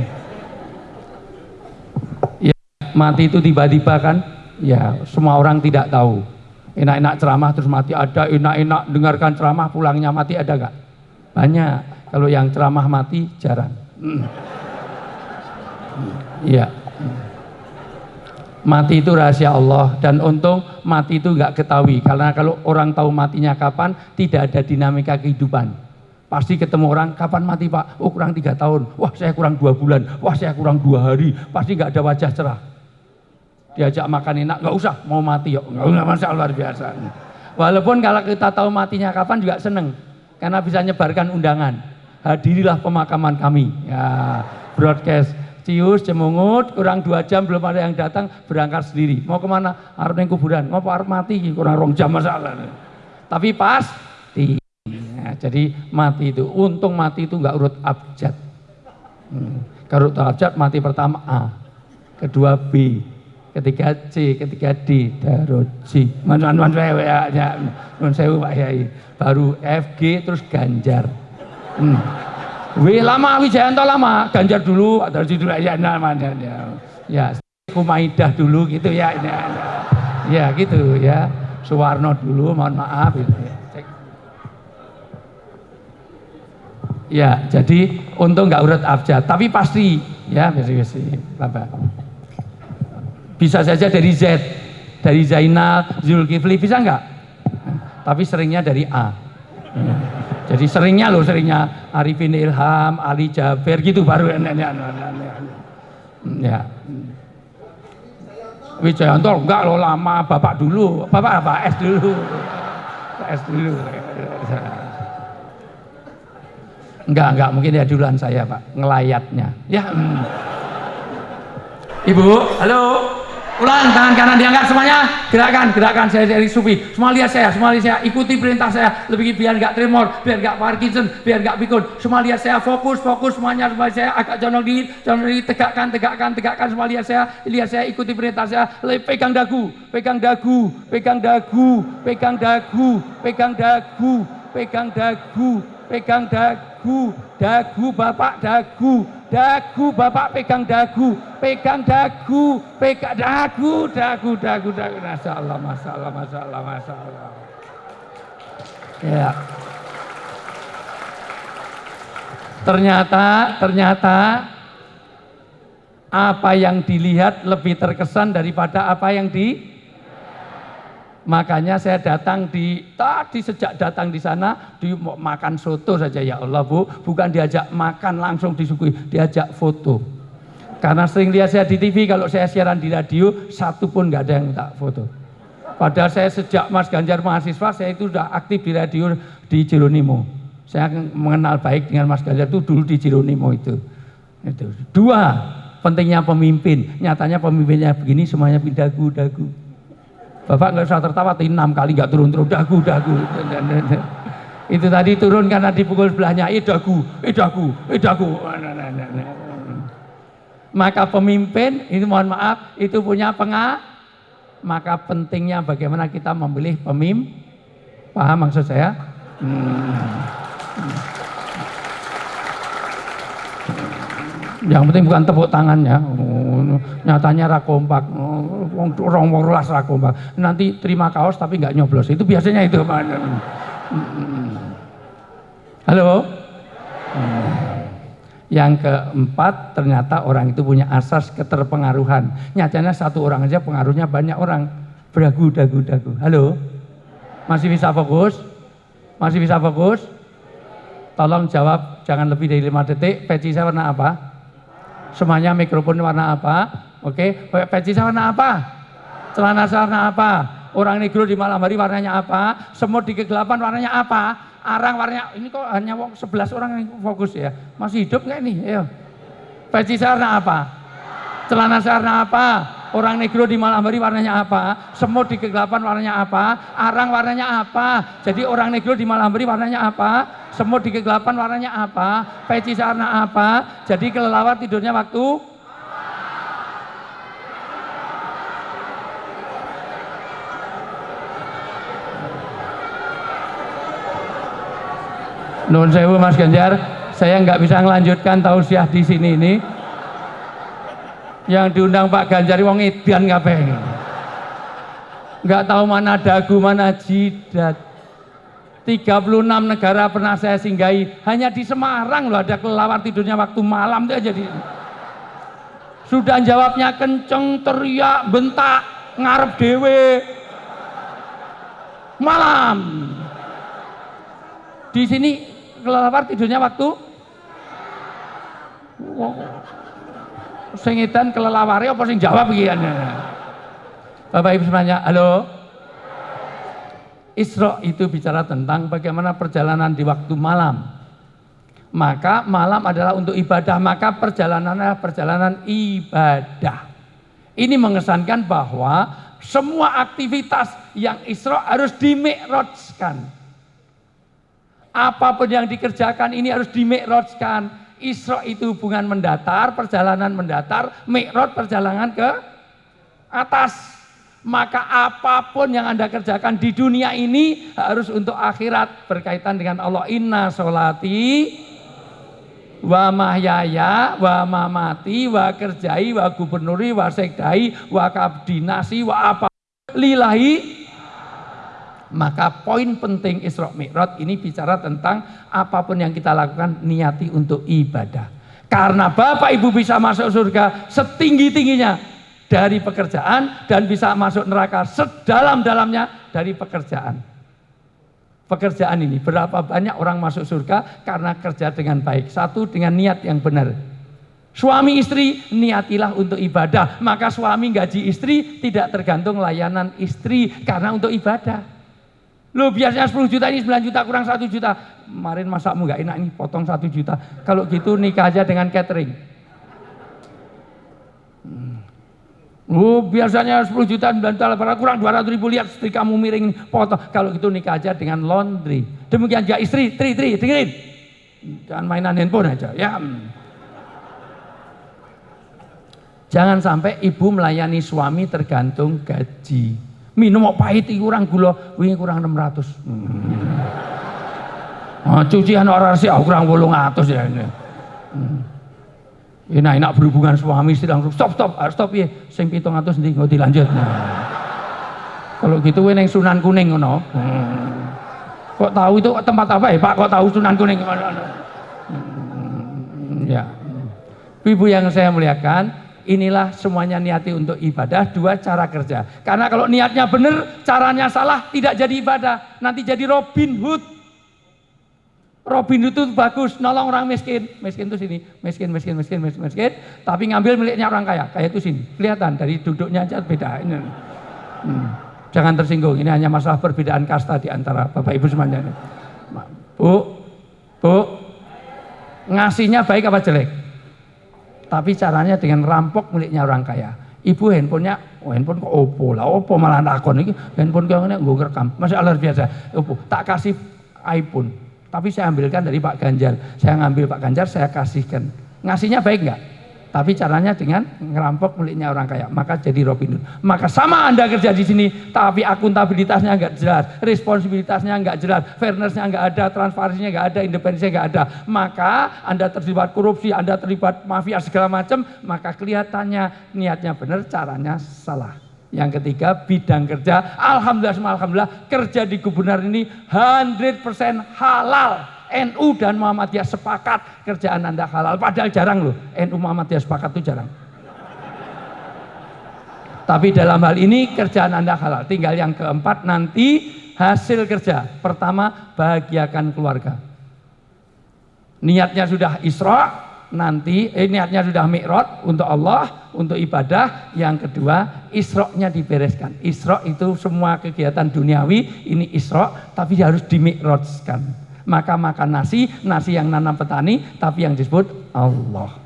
ya mati itu tiba-tiba kan? Ya semua orang tidak tahu. Enak-enak ceramah terus mati. Ada enak-enak dengarkan ceramah pulangnya mati ada nggak? Banyak. Kalau yang ceramah mati jarang. Mm. iya mati itu rahasia Allah. Dan untung mati itu nggak ketahui. Karena kalau orang tahu matinya kapan tidak ada dinamika kehidupan. Pasti ketemu orang kapan mati pak? Oh kurang tiga tahun. Wah saya kurang dua bulan. Wah saya kurang dua hari. Pasti nggak ada wajah cerah. Diajak makan enak nggak usah mau mati yuk. Nggak usah masalah luar biasa. Walaupun kalau kita tahu matinya kapan juga seneng. Karena bisa nyebarkan undangan. Hadirilah pemakaman kami. Ya broadcast cius, cemungut, kurang dua jam belum ada yang datang, berangkat sendiri. Mau ke mana? Harus neng kuburan. Mau harus mati, kurang rong jam masalah. Tapi pas, di, ya, jadi mati itu, untung mati itu nggak urut abjad. Hmm. Kalau urut abjad mati pertama A, kedua B, ketiga C, ketiga D, daroji. Manfaat manfaat ya, ya, sewu Pak Yai. Baru F, G, terus Ganjar. Hmm. W lama, Wijayanto lama, Ganjar dulu, Daroji dulu ya, namanya. Ya, ya. Kumaidah dulu gitu ya, ya, ya gitu ya. Suwarno dulu, mohon maaf. Gitu, ya. Ya, jadi untung nggak urut abjad, tapi pasti ya, pasti pasti. Bisa saja dari Z, dari Zainal, Zulkifli, bisa enggak? Tapi seringnya dari A. Jadi seringnya loh, seringnya Arifin Ilham, Ali Jaber gitu baru ya. Wijayanto enggak loh lama, bapak dulu, bapak apa? S dulu, S dulu. Enggak, enggak, mungkin ya duluan saya pak, ngelayatnya. Ya. Hmm. Ibu, halo. Ulang tangan kanan diangkat semuanya. Gerakan, gerakan saya dari sufi. Semua lihat saya, semua lihat saya. Ikuti perintah saya. Lebih biar nggak tremor, biar nggak Parkinson, biar nggak pikun. Semua lihat saya fokus, fokus semuanya semua saya agak jonong dingin, jonong dingin, tegakkan, tegakkan, tegakkan. Semua lihat saya, lihat saya, ikuti perintah saya. Lebih pegang dagu, pegang dagu, pegang dagu, pegang dagu, pegang dagu, pegang dagu, pegang dagu, dagu bapak dagu, dagu bapak pegang dagu, pegang dagu, pegang dagu, dagu, dagu, dagu. Masya Allah, Masya Allah, Masya Allah, Masya Allah. Ya. Ternyata, ternyata apa yang dilihat lebih terkesan daripada apa yang di Makanya saya datang di tadi sejak datang di sana di makan soto saja ya Allah Bu, bukan diajak makan langsung disuguhi, diajak foto. Karena sering lihat saya di TV kalau saya siaran di radio satu pun nggak ada yang minta foto. Padahal saya sejak Mas Ganjar mahasiswa saya itu sudah aktif di radio di Jeronimo. Saya mengenal baik dengan Mas Ganjar itu dulu di Jeronimo itu. Itu. Dua, pentingnya pemimpin. Nyatanya pemimpinnya begini semuanya pindah dagu. Bapak nggak usah tertawa, enam kali nggak turun-turun, dagu, dagu. Itu tadi turun karena dipukul sebelahnya, eh dagu, eh dagu, eh dagu. Maka pemimpin, ini mohon maaf, itu punya pengah, maka pentingnya bagaimana kita memilih pemimpin. Paham maksud saya? Hmm. Yang penting bukan tepuk tangannya. Nyatanya rakompak, kompak. Oh, orang rolas rakompak. Nanti terima kaos tapi nggak nyoblos. Itu biasanya itu. Halo? Yang keempat, ternyata orang itu punya asas keterpengaruhan. Nyatanya satu orang aja pengaruhnya banyak orang. Beragu, dagu, dagu. Halo? Masih bisa fokus? Masih bisa fokus? Tolong jawab, jangan lebih dari lima detik. Peci saya warna apa? Semuanya mikrofon warna apa? Oke, okay. peci warna apa? Celana warna apa? Orang negro di malam hari warnanya apa? Semut di kegelapan warnanya apa? Arang warnanya, ini kok hanya 11 orang yang fokus ya? Masih hidup nggak ini? Ayo. Peci warna apa? Celana warna apa? Orang negro di malam hari warnanya apa? Semut di kegelapan warnanya apa? Arang warnanya apa? Jadi orang negro di malam hari warnanya apa? semut di kegelapan warnanya apa, peci warna apa, jadi kelelawar tidurnya waktu Nun sewu Mas Ganjar, saya nggak bisa melanjutkan tausiah di sini ini. Yang diundang Pak Ganjar wong edan ngapain? Nggak tahu mana dagu, mana jidat. 36 negara pernah saya singgahi hanya di Semarang loh ada kelelawar tidurnya waktu malam itu aja di sudah jawabnya kenceng teriak bentak ngarep dewe malam di sini kelelawar tidurnya waktu wow. Sengitan kelelawarnya apa sing jawab begini Bapak Ibu semuanya halo Isra itu bicara tentang bagaimana perjalanan di waktu malam. Maka malam adalah untuk ibadah, maka perjalanan adalah perjalanan ibadah. Ini mengesankan bahwa semua aktivitas yang Isra harus dimikrojkan. apa pun yang dikerjakan ini harus dimikrojkan. Isra itu hubungan mendatar, perjalanan mendatar, mikrot perjalanan ke atas. Maka apa pun yang Anda kerjakan di dunia ini harus untuk akhirat berkaitan dengan Allah. Inna solati wa mahyaya wa mamati wa kerjai wa gubernuri wa sekdai wa kabdinasi wa apa lillahi maka poin penting Isra Mi'raj ini bicara tentang apa pun yang kita lakukan niati untuk ibadah. Karena Bapak Ibu bisa masuk surga setinggi-tingginya dari pekerjaan dan bisa masuk neraka sedalam-dalamnya dari pekerjaan. Pekerjaan ini berapa banyak orang masuk surga karena kerja dengan baik. Satu dengan niat yang benar. Suami istri niatilah untuk ibadah, maka suami gaji istri tidak tergantung layanan istri karena untuk ibadah. Lo biasanya 10 juta ini 9 juta kurang 1 juta. Kemarin masakmu nggak enak ini potong 1 juta. Kalau gitu nikah aja dengan catering. Hmm. Oh, biasanya 10 juta 9 juta kurang 200 ribu lihat istri kamu miring potong. Kalau gitu nikah aja dengan laundry. Demikian juga istri, tri, tri, dengerin. Jangan mainan handphone aja ya. Jangan sampai ibu melayani suami tergantung gaji minum mau pahit kurang gula wingi kurang 600 hmm. oh, cucian orang sih oh, kurang 800 ya ini hmm. enak enak berhubungan suami istri langsung stop stop ah, stop ya sing 700 nanti nggak dilanjut nah. kalau gitu we neng sunan kuning ngono hmm. kok tahu itu tempat apa ya pak kok tahu sunan kuning hmm. ya ibu yang saya muliakan inilah semuanya niati untuk ibadah, dua cara kerja. Karena kalau niatnya benar, caranya salah, tidak jadi ibadah. Nanti jadi Robin Hood. Robin Hood itu bagus, nolong orang miskin. Miskin itu sini, miskin, miskin, miskin, miskin, miskin. Tapi ngambil miliknya orang kaya, kaya itu sini. Kelihatan dari duduknya aja beda. Hmm. Jangan tersinggung, ini hanya masalah perbedaan kasta di antara Bapak Ibu semuanya. Bu, Bu, ngasihnya baik apa jelek? Tapi caranya dengan rampok miliknya orang kaya. Ibu handphonenya, oh handphone kok Oppo lah, Oppo malah nakon ini handphone kau ini gue rekam, masih luar biasa. Oppo, tak kasih iPhone, tapi saya ambilkan dari Pak Ganjar. Saya ngambil Pak Ganjar, saya kasihkan. Ngasihnya baik nggak? Tapi caranya dengan ngerampok miliknya orang kaya, maka jadi Robin Hood. Maka sama Anda kerja di sini, tapi akuntabilitasnya nggak jelas, responsibilitasnya nggak jelas, fairnessnya nggak ada, transparansinya nggak ada, independensinya nggak ada. Maka Anda terlibat korupsi, Anda terlibat mafia segala macam, maka kelihatannya niatnya benar, caranya salah. Yang ketiga bidang kerja, alhamdulillah, alhamdulillah kerja di gubernur ini 100% halal NU dan Muhammadiyah sepakat kerjaan Anda halal. Padahal jarang loh, NU Muhammadiyah sepakat itu jarang. Tapi dalam hal ini kerjaan Anda halal. Tinggal yang keempat nanti hasil kerja. Pertama, bahagiakan keluarga. Niatnya sudah Isra, nanti eh, niatnya sudah Mi'raj untuk Allah, untuk ibadah. Yang kedua, Isra-nya dibereskan. Isra itu semua kegiatan duniawi, ini Isra, tapi harus dimi'rajkan maka makan nasi, nasi yang nanam petani, tapi yang disebut Allah.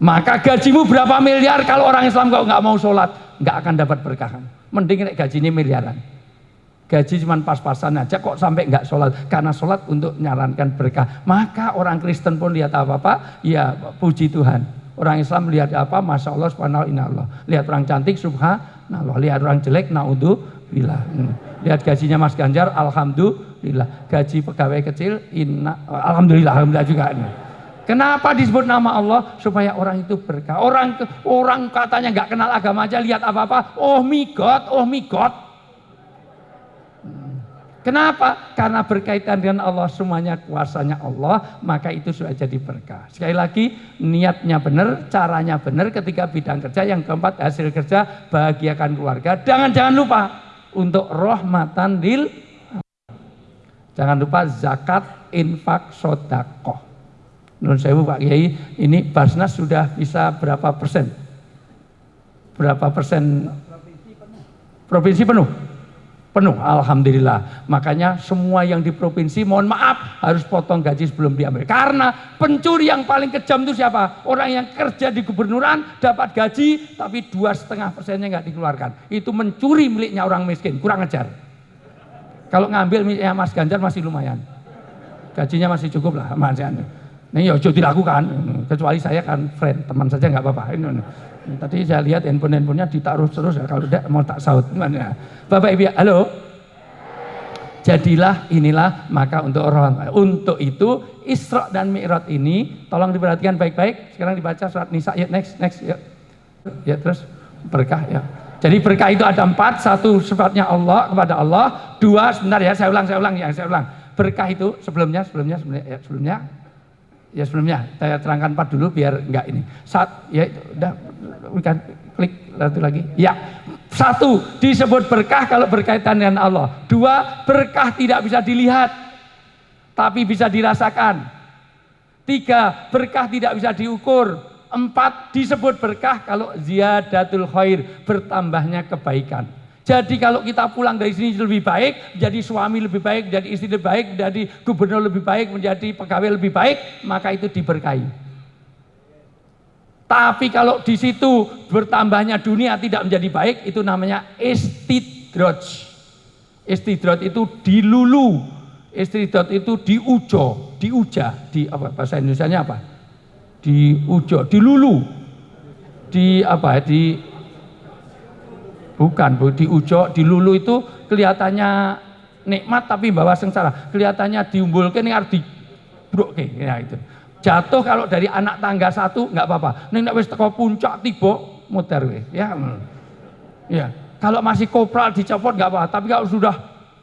Maka gajimu berapa miliar kalau orang Islam kok nggak mau sholat, nggak akan dapat berkah. Mending gajinya miliaran. Gaji cuma pas-pasan aja kok sampai nggak sholat karena sholat untuk menyarankan berkah. Maka orang Kristen pun lihat apa-apa, ya puji Tuhan. Orang Islam lihat apa, masya Allah, subhanallah, Lihat orang cantik, subhanallah. Lihat orang jelek, naudhu, Alhamdulillah. Hmm. Lihat gajinya Mas Ganjar, Alhamdulillah. Gaji pegawai kecil, inna, Alhamdulillah, Alhamdulillah juga. Kenapa disebut nama Allah? Supaya orang itu berkah. Orang orang katanya nggak kenal agama aja, lihat apa-apa, oh my God, oh my God. Hmm. Kenapa? Karena berkaitan dengan Allah semuanya kuasanya Allah, maka itu sudah jadi berkah. Sekali lagi, niatnya benar, caranya benar ketika bidang kerja. Yang keempat, hasil kerja, bahagiakan keluarga. Jangan-jangan lupa, untuk rahmatan lil jangan lupa zakat infak sodakoh menurut saya Pak Kiai ini Basnas sudah bisa berapa persen? Berapa persen? Provinsi penuh. Penuh Alhamdulillah. Makanya semua yang di provinsi mohon maaf harus potong gaji sebelum diambil karena pencuri yang paling kejam itu siapa? Orang yang kerja di gubernuran dapat gaji tapi dua setengah persennya nggak dikeluarkan. Itu mencuri miliknya orang miskin kurang ajar. Kalau ngambil misalnya Mas Ganjar masih lumayan. Gajinya masih cukup lah Mas Ganjar. Ini ya ojo dilakukan, kecuali saya kan friend, teman saja nggak apa-apa. Tadi saya lihat handphone-handphonenya ditaruh terus ya, kalau tidak mau tak saut. Gimana? Bapak Ibu, halo? Jadilah inilah maka untuk orang untuk itu Isra dan Mi'raj ini tolong diperhatikan baik-baik. Sekarang dibaca surat Nisa ya next next ya. Ya terus berkah ya. Jadi berkah itu ada empat, satu sifatnya Allah kepada Allah, dua sebentar ya saya ulang saya ulang ya saya ulang. Berkah itu sebelumnya sebelumnya sebelumnya ya, sebelumnya ya sebelumnya saya terangkan empat dulu biar enggak ini. Saat ya udah bukan klik satu lagi. Ya. Satu, disebut berkah kalau berkaitan dengan Allah. Dua, berkah tidak bisa dilihat tapi bisa dirasakan. Tiga, berkah tidak bisa diukur. Empat, disebut berkah kalau ziyadatul khair, bertambahnya kebaikan. Jadi kalau kita pulang dari sini lebih baik, menjadi suami lebih baik, menjadi istri lebih baik, menjadi gubernur lebih baik, menjadi pegawai lebih baik, maka itu diberkahi. Tapi kalau di situ bertambahnya dunia tidak menjadi baik, itu namanya istidroj. Istidroj itu dilulu, istidroj itu diujo, diuja, di apa bahasa Indonesia apa? Diujo, dilulu, di apa? Di bukan, bu, diujo, dilulu itu kelihatannya nikmat tapi bawa sengsara, kelihatannya diumbulkan ini harus di ya itu. Jatuh kalau dari anak tangga satu nggak apa-apa. Ning nek wis teko puncak tiba muter. Ya. Ya. Kalau masih kopral dicopot nggak apa, tapi kalau sudah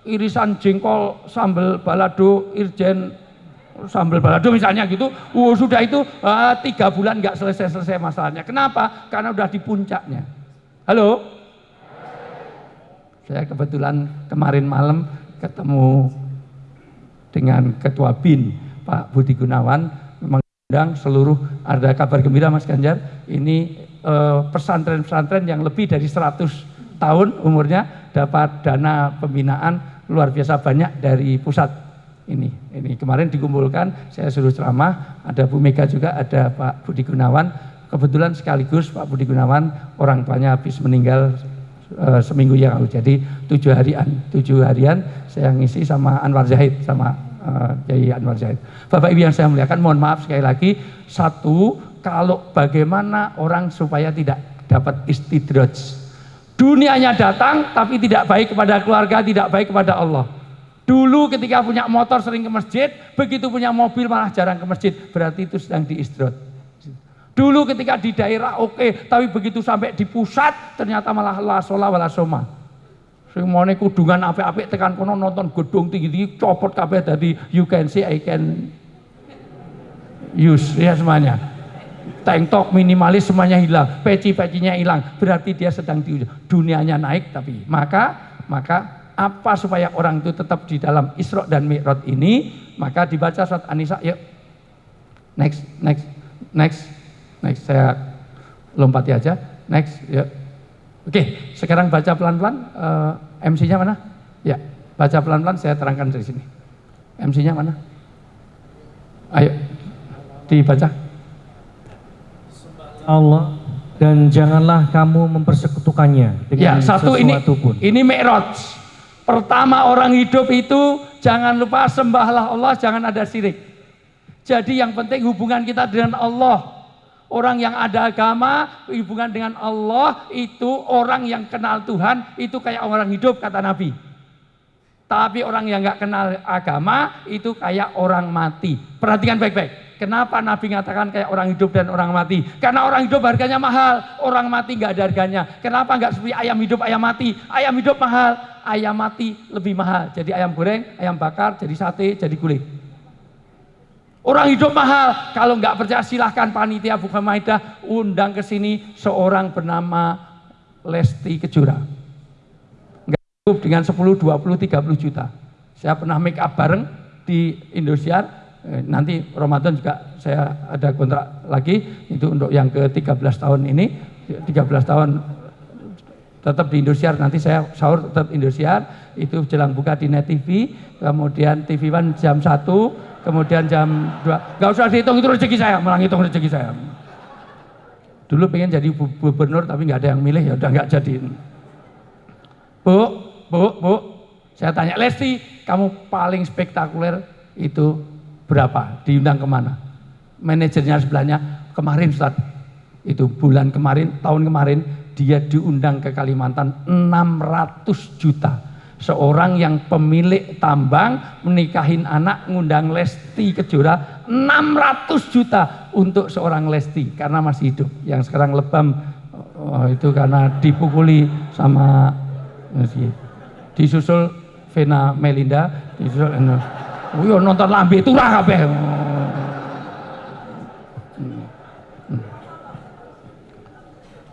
irisan jengkol sambal balado irjen sambal balado misalnya gitu, uh, sudah itu uh, tiga bulan nggak selesai-selesai masalahnya. Kenapa? Karena udah di puncaknya. Halo? Saya kebetulan kemarin malam ketemu dengan Ketua BIN Pak Budi Gunawan mengundang seluruh ada kabar gembira Mas Ganjar? Ini pesantren-pesantren uh, yang lebih dari 100 tahun umurnya dapat dana pembinaan luar biasa banyak dari pusat. Ini ini. Kemarin dikumpulkan saya suruh ceramah ada Bu Mega juga ada Pak Budi Gunawan. Kebetulan sekaligus Pak Budi Gunawan orang tuanya habis meninggal uh, seminggu yang lalu jadi tujuh harian tujuh harian saya ngisi sama Anwar Zahid sama Kiai Anwar Zaid. Bapak Ibu yang saya muliakan, mohon maaf sekali lagi. Satu, kalau bagaimana orang supaya tidak dapat istidraj. Dunianya datang tapi tidak baik kepada keluarga, tidak baik kepada Allah. Dulu ketika punya motor sering ke masjid, begitu punya mobil malah jarang ke masjid. Berarti itu sedang diistirahat. Dulu ketika di daerah oke, okay, tapi begitu sampai di pusat ternyata malah la sholah wala soma. Sing mone kudungan apik-apik tekan kono nonton gedung tinggi-tinggi copot kabeh tadi you can see I can use ya semuanya. Tank top minimalis semuanya hilang, peci-pecinya hilang. Berarti dia sedang di dunianya naik tapi maka maka apa supaya orang itu tetap di dalam Isra dan Mi'raj ini maka dibaca surat An-Nisa yuk next next next next saya lompati aja next yuk Oke, sekarang baca pelan-pelan. Uh, MC-nya mana? Ya, baca pelan-pelan saya terangkan dari sini. MC-nya mana? Ayo, dibaca. Allah dan janganlah kamu mempersekutukannya dengan ya, satu ini, pun. Ini Mi'raj. Pertama orang hidup itu jangan lupa sembahlah Allah, jangan ada syirik. Jadi yang penting hubungan kita dengan Allah Orang yang ada agama, hubungan dengan Allah, itu orang yang kenal Tuhan, itu kayak orang hidup, kata Nabi. Tapi orang yang nggak kenal agama, itu kayak orang mati. Perhatikan baik-baik. Kenapa Nabi mengatakan kayak orang hidup dan orang mati? Karena orang hidup harganya mahal, orang mati nggak ada harganya. Kenapa nggak seperti ayam hidup, ayam mati? Ayam hidup mahal, ayam mati lebih mahal. Jadi ayam goreng, ayam bakar, jadi sate, jadi kulit. Orang hidup mahal. Kalau nggak percaya silahkan panitia Bukan Maidah undang ke sini seorang bernama Lesti Kejora. Nggak cukup dengan 10, 20, 30 juta. Saya pernah make up bareng di Indosiar. Eh, nanti Ramadan juga saya ada kontrak lagi. Itu untuk yang ke 13 tahun ini. 13 tahun tetap di Indosiar. Nanti saya sahur tetap Indosiar. Itu jelang buka di Net TV. Kemudian TV One jam 1 kemudian jam 2 nggak usah dihitung itu rezeki saya malah hitung rezeki saya dulu pengen jadi gubernur tapi nggak ada yang milih ya udah nggak jadi bu bu bu Saya tanya, Lesti, kamu paling spektakuler itu berapa? Diundang ke mana? Manajernya sebelahnya, kemarin Ustaz, itu bulan kemarin, tahun kemarin, dia diundang ke Kalimantan 600 juta. Seorang yang pemilik tambang menikahin anak ngundang Lesti Kejora 600 juta untuk seorang Lesti karena masih hidup. Yang sekarang lebam oh, itu karena dipukuli sama disusul Vena Melinda disusul oh, yo nonton lambe turah kabeh.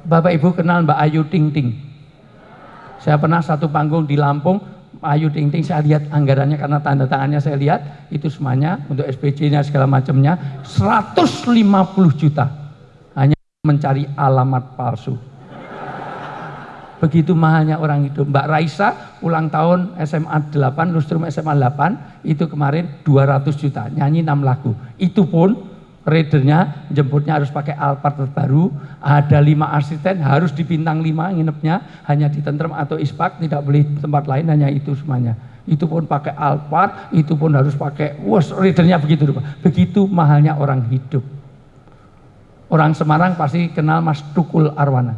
Bapak Ibu kenal Mbak Ayu Ting Ting? Saya pernah satu panggung di Lampung, Ayu Ting Ting saya lihat anggarannya karena tanda tangannya saya lihat itu semuanya untuk SPJ-nya segala macamnya 150 juta hanya mencari alamat palsu. Begitu mahalnya orang hidup. Mbak Raisa ulang tahun SMA 8, Lustrum SMA 8 itu kemarin 200 juta, nyanyi 6 lagu. Itu pun Raidernya jemputnya harus pakai Alphard terbaru, ada lima asisten, harus di bintang lima nginepnya, hanya di Tentrem atau Ispak, tidak boleh tempat lain, hanya itu semuanya. Itu pun pakai Alphard, itu pun harus pakai, wos Raidernya begitu. Begitu mahalnya orang hidup. Orang Semarang pasti kenal Mas Tukul Arwana.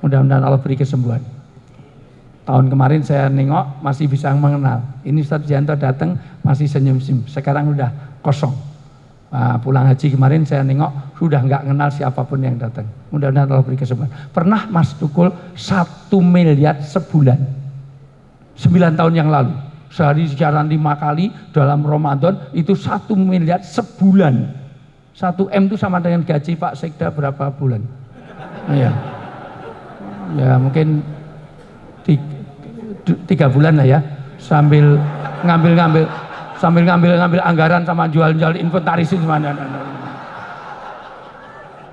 Mudah-mudahan Allah beri kesembuhan. Tahun kemarin saya nengok masih bisa mengenal. Ini Ustaz Janto datang masih senyum-senyum. Sekarang udah kosong Nah, pulang haji kemarin saya nengok sudah nggak kenal siapa pun yang datang. Mudah-mudahan Allah beri kesempatan. Pernah Mas Tukul satu miliar sebulan, sembilan tahun yang lalu. Sehari siaran lima kali dalam Ramadan itu satu miliar sebulan. Satu M itu sama dengan gaji Pak Sekda berapa bulan? Iya. Ya mungkin tiga bulan lah ya sambil ngambil-ngambil sambil ngambil-ngambil anggaran sama jual-jual inventaris mana?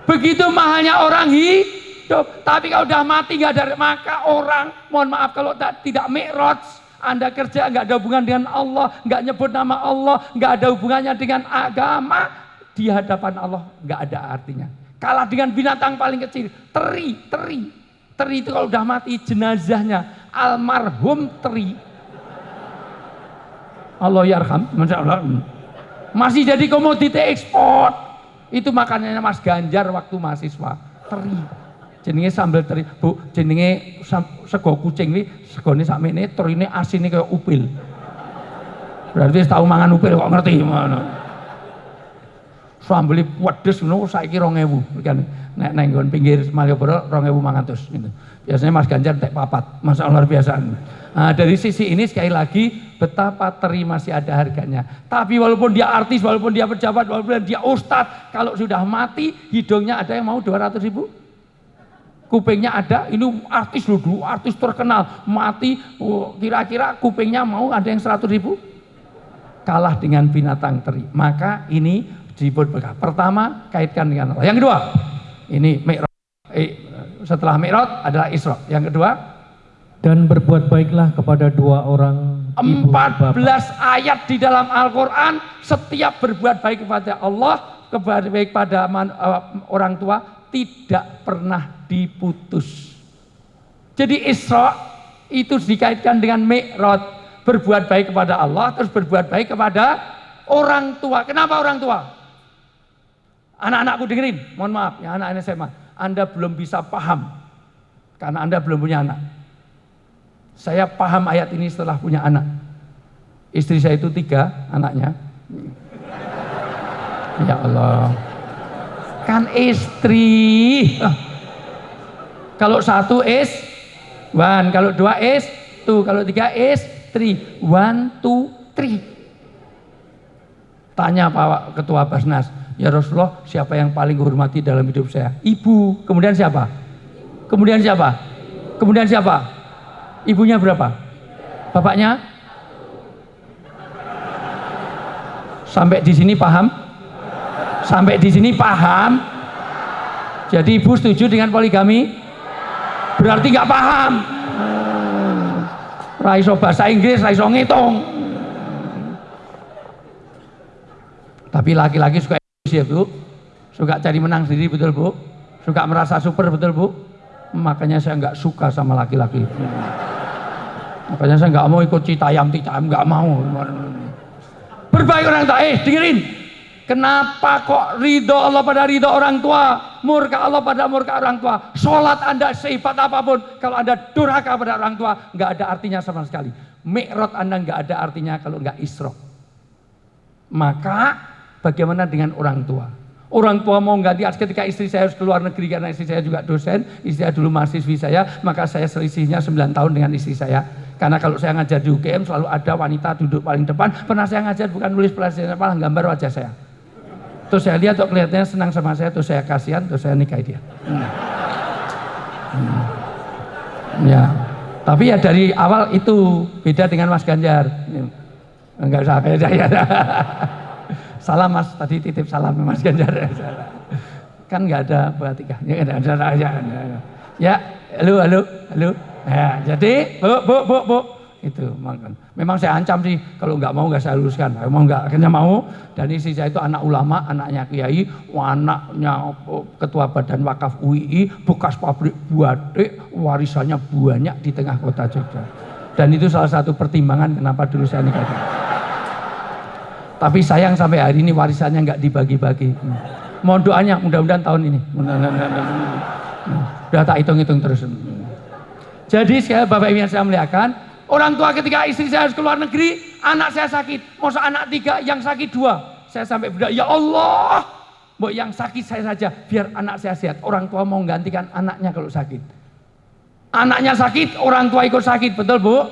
Begitu mahalnya orang hidup tapi kalau udah mati nggak ada maka orang mohon maaf kalau tak, tidak mikrot anda kerja nggak ada hubungan dengan Allah nggak nyebut nama Allah nggak ada hubungannya dengan agama. Di hadapan Allah nggak ada artinya. Kalah dengan binatang paling kecil teri teri. Teri itu kalau udah mati jenazahnya almarhum teri Allah yarham. Masih jadi komoditi ekspor. Itu makanannya Mas Ganjar waktu mahasiswa. Teri. Jenenge sambal teri. Bu, jenenge sego kucing ini, segone sakmene terine asine kayak upil. Berarti tahu mangan upil kok ngerti mana. Sambeli pedes ngono saiki 2000 kan. Nek nang pinggir Malioboro 2500 gitu. Biasanya Mas Ganjar tek papat. Allah luar biasa. Nah, dari sisi ini sekali lagi betapa teri masih ada harganya. Tapi walaupun dia artis, walaupun dia pejabat, walaupun dia ustadz, kalau sudah mati hidungnya ada yang mau 200 ribu. Kupingnya ada, ini artis loh dulu, artis terkenal, mati oh, kira-kira kupingnya mau ada yang 100 ribu. Kalah dengan binatang teri. Maka ini disebut berkah. Pertama kaitkan dengan Allah. Yang kedua, ini mi'raj. Eh, setelah mi'raj adalah isra. Yang kedua, dan berbuat baiklah kepada dua orang 14 ayat di dalam Al-Quran setiap berbuat baik kepada Allah kepada baik pada man, uh, orang tua tidak pernah diputus jadi Isra itu dikaitkan dengan Mi'raj berbuat baik kepada Allah terus berbuat baik kepada orang tua kenapa orang tua anak-anakku dengerin mohon maaf ya anak-anak SMA Anda belum bisa paham karena Anda belum punya anak saya paham ayat ini setelah punya anak. Istri saya itu tiga anaknya. Ya Allah. Kan istri. Kalau satu is one, kalau dua is two, kalau tiga is three. One, two, three. Tanya Pak Ketua Basnas, ya Rasulullah siapa yang paling hormati dalam hidup saya? Ibu. Kemudian siapa? Kemudian siapa? Kemudian siapa? Ibunya berapa? Bapaknya? Sampai di sini paham? Sampai di sini paham? Jadi ibu setuju dengan poligami? Berarti nggak paham. Raiso bahasa Inggris, raiso ngitung. Tapi laki-laki suka ya bu, suka cari menang sendiri betul bu, suka merasa super betul bu. Makanya saya nggak suka sama laki-laki. Makanya saya nggak mau ikut citayam citayam nggak mau. Berbaik orang tua, eh dengerin. Kenapa kok ridho Allah pada ridho orang tua, murka Allah pada murka orang tua, sholat anda sifat apa pun, kalau anda durhaka pada orang tua, nggak ada artinya sama sekali. Mi'rot anda nggak ada artinya kalau nggak isro. Maka bagaimana dengan orang tua? Orang tua mau ganti ketika istri saya harus keluar negeri karena istri saya juga dosen, istri saya dulu mahasiswi saya, maka saya selisihnya 9 tahun dengan istri saya. Karena kalau saya ngajar di UGM selalu ada wanita duduk paling depan, pernah saya ngajar bukan nulis pelajaran malah gambar wajah saya. Terus saya lihat kok kelihatannya senang sama saya, terus saya kasihan, terus saya nikahi dia. Hmm. Hmm. Ya, tapi ya dari awal itu beda dengan Mas Ganjar. Enggak usah kayak saya. Salam Mas, tadi titip salam Mas Ganjar. kan nggak ada tiga. Ya, ada, ada, ada. ya, halo, halo, halo. Ya, jadi, bu, bu, bu, bu. Itu memang saya ancam sih kalau nggak mau nggak saya luruskan. Mau nggak akhirnya mau. Dan istri saya itu anak ulama, anaknya kiai, anaknya ketua badan wakaf UII, bekas pabrik buatik, warisannya banyak di tengah kota Jogja. Dan itu salah satu pertimbangan kenapa dulu saya nikah. Tapi sayang sampai hari ini warisannya nggak dibagi-bagi. Mohon doanya mudah-mudahan tahun ini. Sudah tak hitung-hitung terus. Jadi sekali Bapak Ibu yang saya muliakan, orang tua ketika istri saya harus keluar negeri, anak saya sakit. Masa anak tiga, yang sakit dua. Saya sampai berdoa, ya Allah, mau yang sakit saya saja, biar anak saya sehat. Orang tua mau menggantikan anaknya kalau sakit. Anaknya sakit, orang tua ikut sakit, betul bu?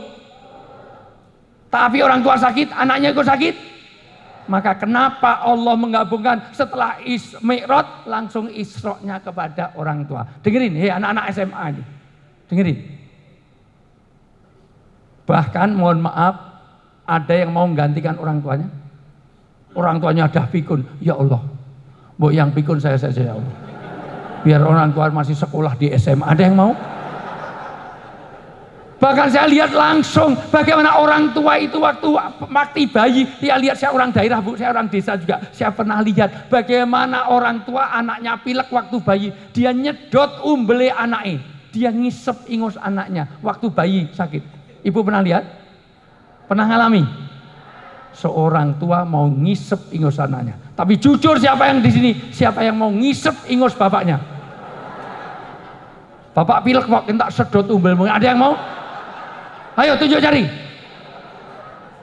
Tapi orang tua sakit, anaknya ikut sakit? Maka kenapa Allah menggabungkan setelah is langsung isroknya kepada orang tua. Dengerin, hei anak-anak SMA ini. Dengerin. Bahkan mohon maaf, ada yang mau menggantikan orang tuanya. Orang tuanya ada pikun, ya Allah. Bu yang pikun saya saja ya Allah. Biar orang tua masih sekolah di SMA. Ada yang mau? Bahkan saya lihat langsung bagaimana orang tua itu waktu mati bayi, dia lihat saya orang daerah bu, saya orang desa juga, saya pernah lihat bagaimana orang tua anaknya pilek waktu bayi, dia nyedot umbele anaknya, dia ngisep ingus anaknya waktu bayi sakit. Ibu pernah lihat? Pernah ngalami? Seorang tua mau ngisep ingus anaknya. Tapi jujur siapa yang di sini? Siapa yang mau ngisep ingus bapaknya? Bapak pilek kok tak sedot umbel, ada yang mau? Ayo tunjuk jari.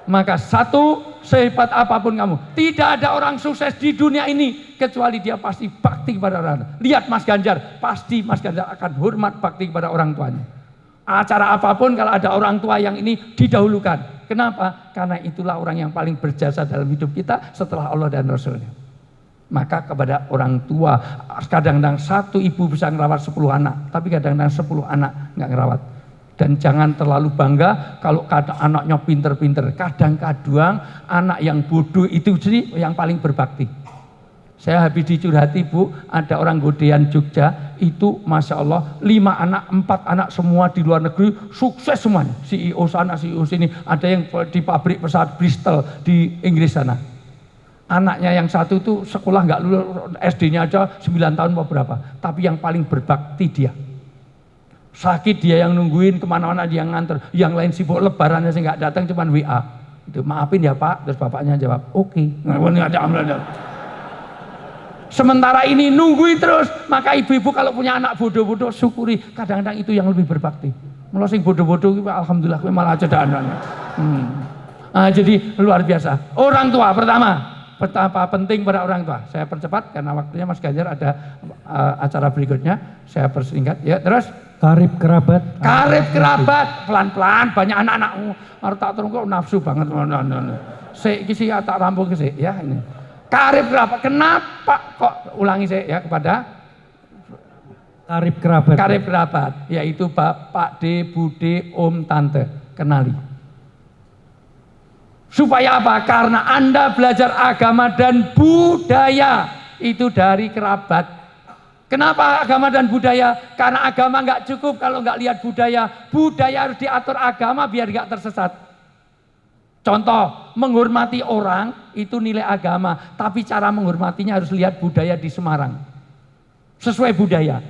Maka satu, sehebat apa pun kamu, tidak ada orang sukses di dunia ini kecuali dia pasti bakti kepada orang. Lihat Mas Ganjar, pasti Mas Ganjar akan hormat bakti kepada orang tuanya. Acara apa pun kalau ada orang tua yang ini didahulukan. Kenapa? Karena itulah orang yang paling berjasa dalam hidup kita setelah Allah dan Rasulnya. Maka kepada orang tua, kadang-kadang satu ibu bisa ngerawat sepuluh anak, tapi kadang-kadang sepuluh anak nggak ngerawat dan jangan terlalu bangga kalau kadang anaknya pinter-pinter. Kadang-kadang anak yang bodoh itu sih yang paling berbakti. Saya habis dicurhati bu, ada orang godean Jogja, itu Masya Allah, lima anak, empat anak semua di luar negeri, sukses semuanya. CEO sana, CEO sini, ada yang di pabrik pesawat Bristol di Inggris sana. Anaknya yang satu itu sekolah nggak lulus, SD-nya aja 9 tahun beberapa, tapi yang paling berbakti dia Sakit dia yang nungguin ke mana-mana dia yang nganter. Yang lain sibuk lebarannya sih nggak datang cuman WA. Itu maafin ya Pak. Terus bapaknya jawab, oke. Okay. Sementara ini nungguin terus. Maka ibu-ibu kalau punya anak bodoh-bodoh syukuri. Kadang-kadang itu yang lebih berbakti. Sing bodoh-bodoh alhamdulillah malah cedaan. Hmm. Nah, jadi luar biasa. Orang tua pertama, betapa penting pada orang tua. Saya percepat karena waktunya Mas Ganjar ada uh, acara berikutnya. Saya persingkat. Ya, terus Karib kerabat. Karib kerabat, pelan-pelan banyak anak-anak harus tak terus kok nafsu banget. Si kisi tak rampung kisi ya ini. Karib kerabat. Kenapa kok ulangi saya ya kepada Karib kerabat. Karib kerabat, yaitu Bapak D, Bude, Om, Tante. Kenali. Supaya apa? Karena Anda belajar agama dan budaya itu dari kerabat Kenapa agama dan budaya? Karena agama nggak cukup kalau nggak lihat budaya. Budaya harus diatur agama biar nggak tersesat. Contoh, menghormati orang itu nilai agama, tapi cara menghormatinya harus lihat budaya di Semarang. Sesuai budaya.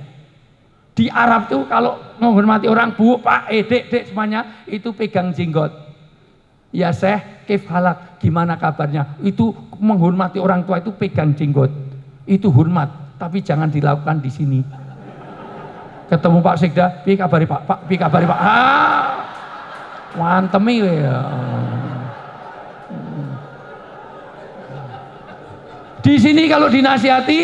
Di Arab tuh kalau menghormati orang bu, pak, eh, dek, dek semuanya itu pegang jenggot. Ya Syekh, kif halak, gimana kabarnya? Itu menghormati orang tua itu pegang jenggot. Itu hormat, tapi jangan dilakukan di sini. Ketemu Pak Sekda, pi kabari Pak, Pak, pi kabari Pak. Ah, mantemi ya. Di sini kalau dinasihati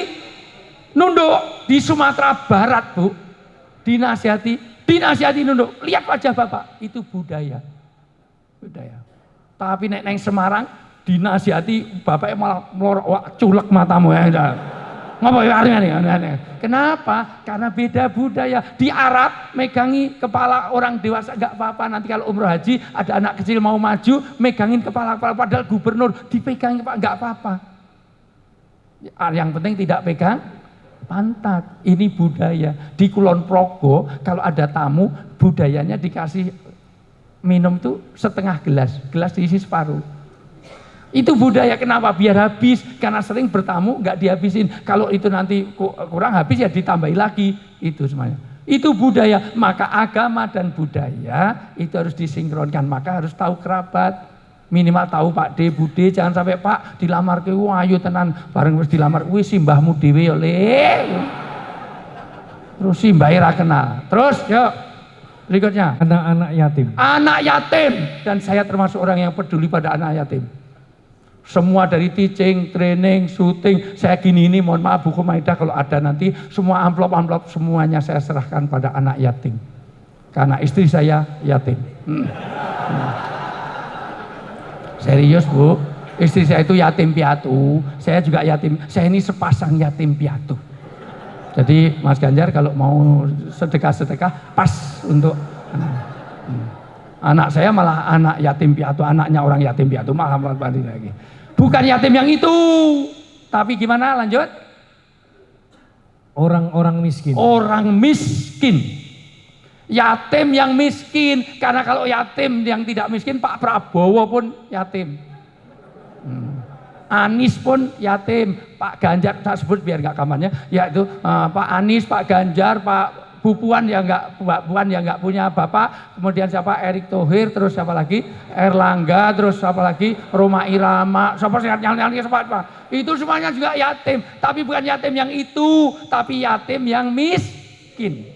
nunduk di Sumatera Barat, Bu. Dinasihati, dinasihati nunduk. Lihat wajah Bapak, itu budaya. Budaya. Tapi nek neng Semarang dinasihati bapaknya malah melorok wak, culek matamu ya. Ngapa ya. Kenapa? Karena beda budaya. Di Arab megangi kepala orang dewasa nggak apa-apa. Nanti kalau umroh haji ada anak kecil mau maju megangin kepala kepala padahal gubernur dipegang kepala nggak apa-apa. Yang penting tidak pegang pantat. Ini budaya. Di Kulon Progo kalau ada tamu budayanya dikasih minum tuh setengah gelas, gelas diisi separuh. Itu budaya kenapa? Biar habis karena sering bertamu nggak dihabisin. Kalau itu nanti kurang habis ya ditambahi lagi. Itu semuanya. Itu budaya. Maka agama dan budaya itu harus disinkronkan. Maka harus tahu kerabat. Minimal tahu Pak D, Bude, jangan sampai Pak dilamar ke ayo tenan bareng wis dilamar wis simbahmu dhewe ya le. Terus simbah ra kenal. Terus yuk berikutnya Anak-anak yatim. anak yatim dan saya termasuk orang yang peduli pada anak yatim. Semua dari teaching, training, syuting, saya gini ini mohon maaf buku Maida kalau ada nanti semua amplop-amplop semuanya saya serahkan pada anak yatim. Karena istri saya yatim. Hmm. Hmm. Serius Bu, istri saya itu yatim piatu, saya juga yatim, saya ini sepasang yatim piatu. Jadi Mas Ganjar kalau mau sedekah-sedekah pas untuk hmm. anak saya malah anak yatim piatu, anaknya orang yatim piatu malah balik lagi. Bukan yatim yang itu. Tapi gimana lanjut? Orang-orang miskin. Orang miskin. Yatim yang miskin. Karena kalau yatim yang tidak miskin, Pak Prabowo pun yatim. Hmm. Anies pun yatim. Pak Ganjar, saya sebut biar nggak kamarnya, yaitu uh, Pak Anies, Pak Ganjar, Pak Bu Puan yang nggak Puan yang nggak punya bapak, kemudian siapa? Erick Thohir, terus siapa lagi? Erlangga, terus siapa lagi? Roma Irama, siapa sehat yang siapa, siapa? Itu semuanya juga yatim, tapi bukan yatim yang itu, tapi yatim yang miskin.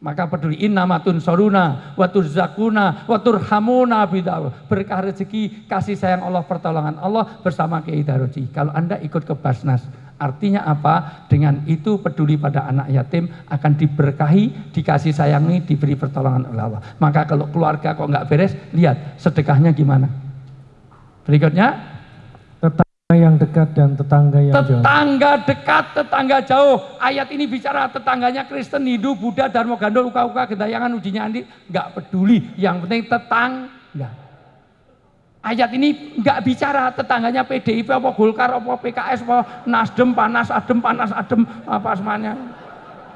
Maka peduli innamatun soruna, watur zakuna, watur hamuna bidaw. Berkah rezeki, kasih sayang Allah, pertolongan Allah bersama Kiai Daroji. Kalau Anda ikut ke Basnas, Artinya apa? Dengan itu peduli pada anak yatim akan diberkahi, dikasih sayangi, diberi pertolongan oleh Allah. Maka kalau keluarga kok nggak beres, lihat sedekahnya gimana. Berikutnya, yang dekat dan tetangga yang jauh. Tetangga dekat, tetangga jauh. Ayat ini bicara tetangganya Kristen, Hindu, Buddha, Dharma Gandol, Uka-Uka, Gedayangan, Ujinya Andi. Nggak peduli. Yang penting tetangga. Ayat ini nggak bicara tetangganya PDIP apa Golkar apa PKS apa Nasdem panas adem panas adem apa semuanya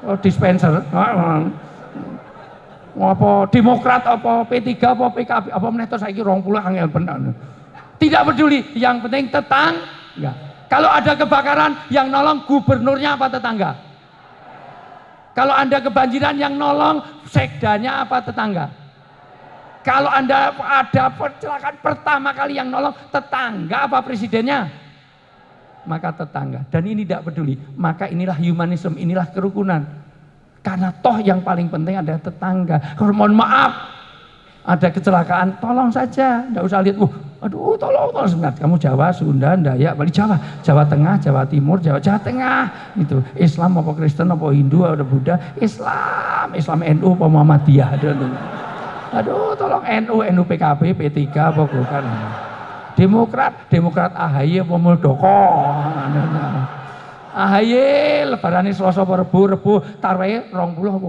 oh, dispenser apa Demokrat apa P3 apa PKB apa menetos saya rong puluh angel benar tidak peduli yang penting tetang enggak kalau ada kebakaran yang nolong gubernurnya apa tetangga kalau anda kebanjiran yang nolong sekdanya apa tetangga kalau Anda ada kecelakaan pertama kali yang nolong tetangga apa presidennya? Maka tetangga. Dan ini tidak peduli. Maka inilah humanisme, inilah kerukunan. Karena toh yang paling penting adalah tetangga. Mohon maaf, ada kecelakaan, tolong saja. Tidak usah lihat, uh, aduh tolong, tolong sebentar. Kamu Jawa, Sunda, Dayak, balik Jawa. Jawa Tengah, Jawa Timur, Jawa, Jawa Tengah. Itu Islam apa Kristen apa Hindu apa Buddha. Islam, Islam NU apa Muhammadiyah. Aduh, Aduh, tolong NU, NU PKB, P3 apa bukan? Demokrat, Demokrat AHY apa Muldoko? AHY lebaran Selasa apa Rebu, Rebu tarwehe 20 apa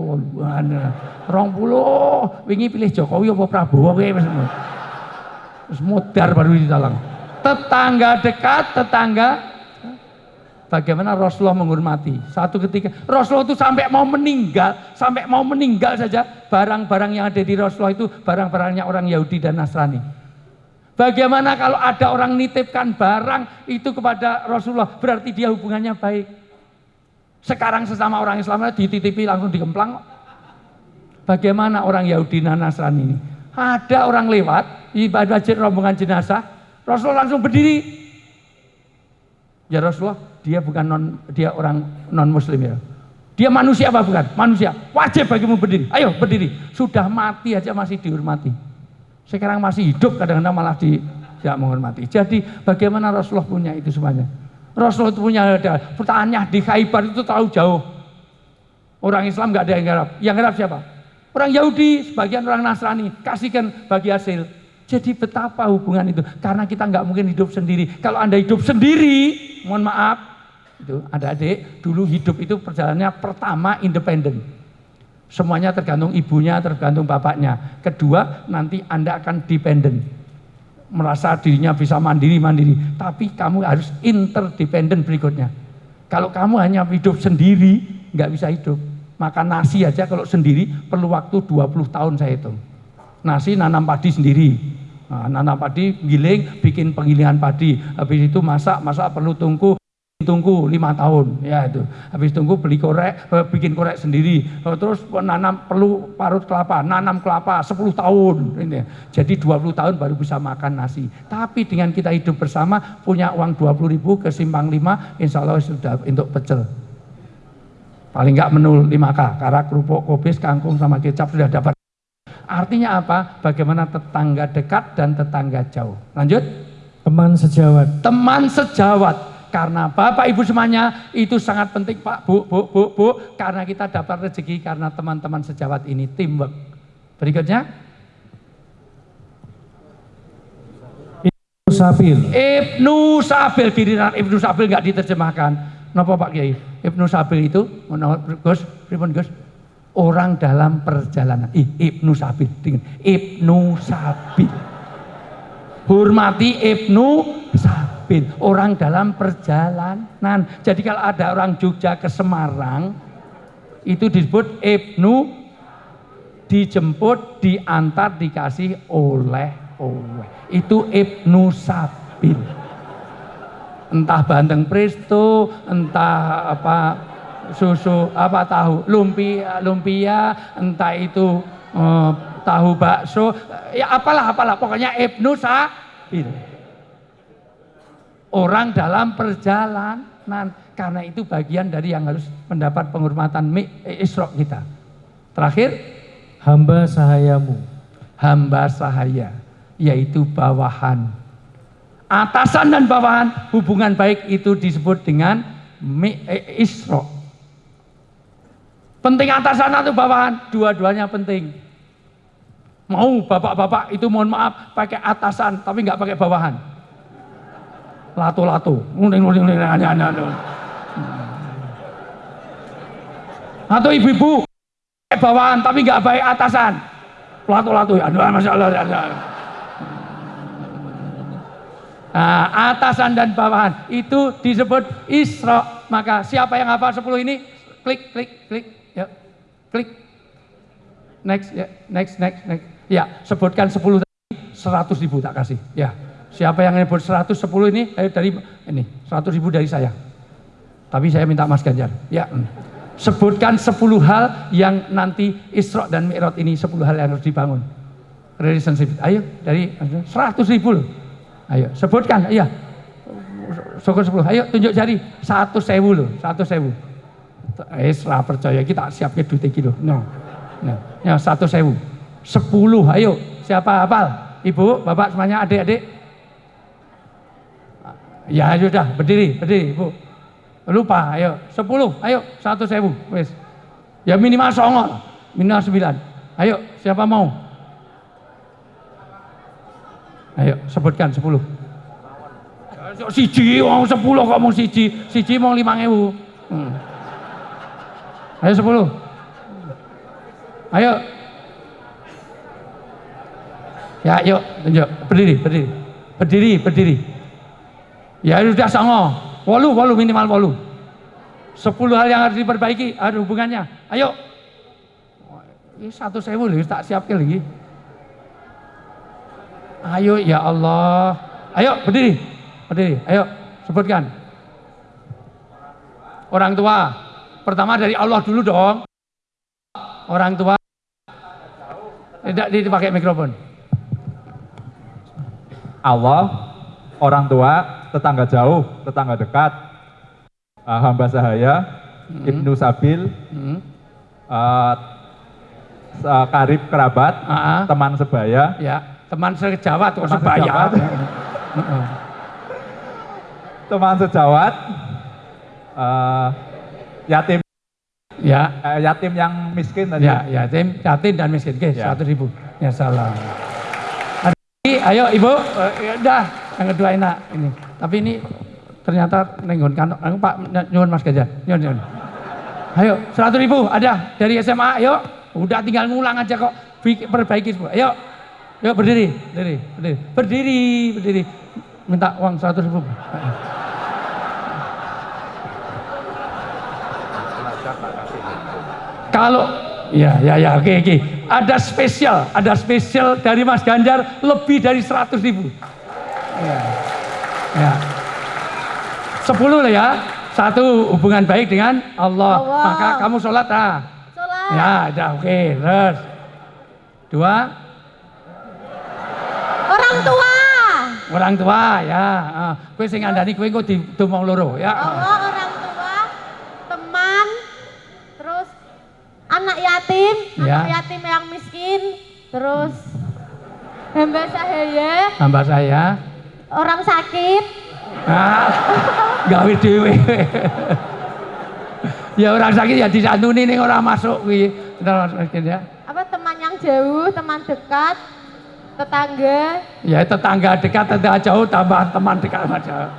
20. Wingi pilih Jokowi apa Prabowo kowe wis. Wis modar baru ditalang. Tetangga dekat, tetangga Bagaimana Rasulullah menghormati. Satu ketika Rasulullah itu sampai mau meninggal, sampai mau meninggal saja barang-barang yang ada di Rasulullah itu barang-barangnya orang Yahudi dan Nasrani. Bagaimana kalau ada orang nitipkan barang itu kepada Rasulullah, berarti dia hubungannya baik. Sekarang sesama orang Islam dititipi langsung dikemplang. Bagaimana orang Yahudi dan Nasrani ini? Ada orang lewat ibadah rombongan jenazah, Rasulullah langsung berdiri. Ya Rasulullah, dia bukan non dia orang non muslim ya. Dia manusia apa bukan? Manusia. Wajib bagimu berdiri. Ayo berdiri. Sudah mati aja masih dihormati. Sekarang masih hidup kadang-kadang malah di tidak menghormati. Jadi bagaimana Rasulullah punya itu semuanya? Rasulullah itu punya ada pertanyaannya di Khaybar itu terlalu jauh. Orang Islam nggak ada yang garap. Yang garap siapa? Orang Yahudi, sebagian orang Nasrani, kasihkan bagi hasil. Jadi betapa hubungan itu? Karena kita nggak mungkin hidup sendiri. Kalau anda hidup sendiri, mohon maaf, itu ada adik dulu hidup itu perjalanannya pertama independen. Semuanya tergantung ibunya, tergantung bapaknya. Kedua, nanti anda akan dependen. Merasa dirinya bisa mandiri-mandiri. Tapi kamu harus interdependen berikutnya. Kalau kamu hanya hidup sendiri, nggak bisa hidup. Makan nasi aja kalau sendiri perlu waktu 20 tahun saya hitung. Nasi nanam padi sendiri. Nah, nanam padi, giling, bikin penggilingan padi. Habis itu masak, masak perlu tunggu tunggu lima tahun. Ya itu. Habis tunggu beli korek eh, bikin korek sendiri. Eh, terus nanam perlu parut kelapa nanam kelapa 10 tahun. Ini. Jadi 20 tahun baru bisa makan nasi. Tapi dengan kita hidup bersama punya uang 20 ribu ke simpang 5 insya Allah sudah untuk pecel. Paling nggak menu 5K karak kerupuk kubis kangkung sama kecap sudah dapat. Artinya apa? Bagaimana tetangga dekat dan tetangga jauh. Lanjut. Teman sejawat, teman sejawat karena Bapak Ibu semuanya itu sangat penting Pak Bu Bu Bu Bu karena kita dapat rezeki karena teman-teman sejawat ini teamwork. Berikutnya Sabil, Ibnu Sabil giliran Ibnu Sabil nggak diterjemahkan. Napa Pak Kiai? Ibnu Sabil itu menurut Gus, pripun Gus? Orang dalam perjalanan. Ih, Ibnu Sabil. Ibnu Sabil. Hormati Ibnu Sabil. Orang dalam perjalanan. Jadi kalau ada orang Jogja ke Semarang, itu disebut Ibnu dijemput, diantar, dikasih oleh-oleh. Itu Ibnu Sabil. Entah bandeng presto, entah apa susu apa tahu lumpia lumpia entah itu eh, tahu bakso ya apalah apalah pokoknya Ibnu Sabil orang dalam perjalanan. Karena itu bagian dari yang harus mendapat penghormatan mi- eh, Isra kita. Terakhir hamba sahayamu, hamba sahaya yaitu bawahan. Atasan dan bawahan hubungan baik itu disebut dengan mi- eh, Isra penting atasan atau bawahan? Dua-duanya penting. Mau bapak-bapak itu mohon maaf pakai atasan tapi nggak pakai bawahan lato-lato atau ibu-ibu pakai bawahan tapi nggak baik atasan lato-lato aduh masya Allah ya. Nah, atasan dan bawahan itu disebut Isra. Maka siapa yang hafal 10 ini? Klik, klik, klik. Ya. Klik. Next, ya. Next, next, next. Ya, sebutkan 10 tadi, 100 ribu tak kasih. Ya. Siapa yang nyebut 110 ini? Ayo dari ini, 100 ribu dari saya. Tapi saya minta Mas Ganjar. Ya. hmm. Sebutkan 10 hal yang nanti Isra dan Mi'raj ini 10 hal yang harus dibangun. Relationship. Ayo dari 100 ribu loh. Ayo sebutkan, iya. Syukur 10. Ayo tunjuk jari. Satu sewu loh, satu sewu. Eh, serah percaya kita siapnya duit kilo. No. No. Ya, satu sewu. Sepuluh, ayo. Siapa hafal? Ibu, bapak semuanya, adik-adik. Ya sudah, berdiri, berdiri, ibu. Lupa, ayo. Sepuluh, ayo. Satu sewu. Wes. Ya minimal songo. Minimal sembilan. Ayo, siapa mau? Ayo sebutkan 10. Siji wong 10 kok mau siji, siji mau 5000. Hmm. Ayo 10. Ayo. Ya, yuk, tunjuk. Berdiri, berdiri. Berdiri, berdiri. Ya sudah songo. Walu, walu minimal walu. 10 hal yang harus diperbaiki, ada hubungannya. Ayo. Ini satu sewu loh, tak siapkan lagi. Ayo ya Allah. Ayo berdiri. Berdiri. Ayo sebutkan. Orang tua, Pertama dari Allah dulu dong. Orang tua. Tidak dipakai mikrofon. Allah, orang tua, tetangga jauh, tetangga dekat, uh, hamba sahaya, Ibnu Sabil, Hmm. uh, uh, karib kerabat, Ah, ah. teman sebaya, Ya, teman sejawat kok Teman sebaya. sejawat. Heeh. teman sejawat, uh, yatim ya, eh, yatim yang miskin tadi. ya, yatim, yatim dan miskin. Oke, Ya. 100 ribu. Ya lagi? Ayo Ibu, Eh, ya udah, yang kedua enak ini. Tapi ini ternyata nenggon kantong. Aku Pak nyuwun Mas Ganjar. Nyuwun, nyuwun. Ayo, 100 ribu ada dari SMA. Ayo, udah tinggal ngulang aja kok. Perbaiki semua. Ayo, Yuk berdiri, berdiri, berdiri, berdiri, berdiri. Minta uang 100 ribu. Kalau ya ya ya oke oke ada spesial ada spesial dari Mas Ganjar lebih dari 100 ribu. Ya. Ya. 10 lah ya. Satu hubungan baik dengan Allah. Allah. Maka kamu sholat ah. Sholat. Ya, udah oke. Terus dua Orang tua. orang tua ya. Ah, kowe sing ngandani kowe engko didomong loro ya. Allah orang tua. Teman. Terus anak yatim. Ya. Anak yatim yang miskin. Terus hamba sahaya. Hamba saya. Orang sakit. Ah, gawe dhewe. ya orang sakit ya disantuni ning ora masuk kuwi. Ya. Apa teman yang jauh, teman dekat, tetangga, Ya tetangga dekat, tetangga jauh, tambah teman dekat jauh.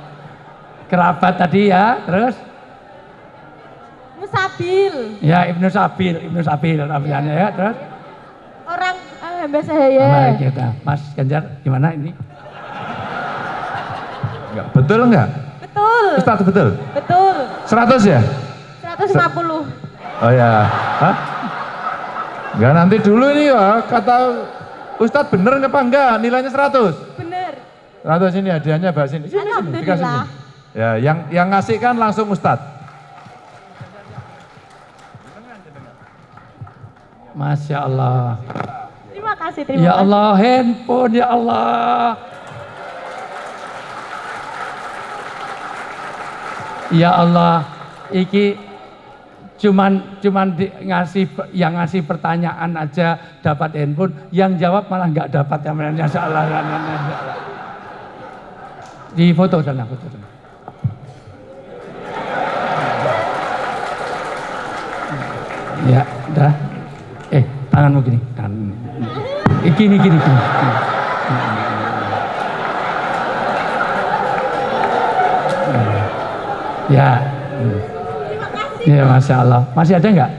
Kerabat tadi ya, terus musabil, ya Ibnu Sabil, Ibnu Sabil namanya ya, terus orang eh, hamba sahaya. Kita, Mas Ganjar gimana ini? Enggak, betul enggak? Betul, Ustadz betul? betul. 100 ya? 150. Oh ya. Hah? Enggak nanti dulu ini ya, kata Ustadz bener apa enggak nilainya 100? Bener. 100 ini hadiahnya Mbak sini. Sini, sini, dikasih sini. Ya, yang yang ngasih kan langsung Ustadz. Masya Allah. Terima kasih, terima Ya kasih. Allah, handphone ya Allah. Ya Allah, iki cuman cuman di, ngasih yang ngasih pertanyaan aja dapat handphone, yang jawab malah nggak dapat yang ya salah. Di foto sana, foto sana. Ya, udah. Eh, tanganmu gini. Tangan. Eh, gini, gini, gini. Ya. Ya, Masya Allah. Masih ada nggak?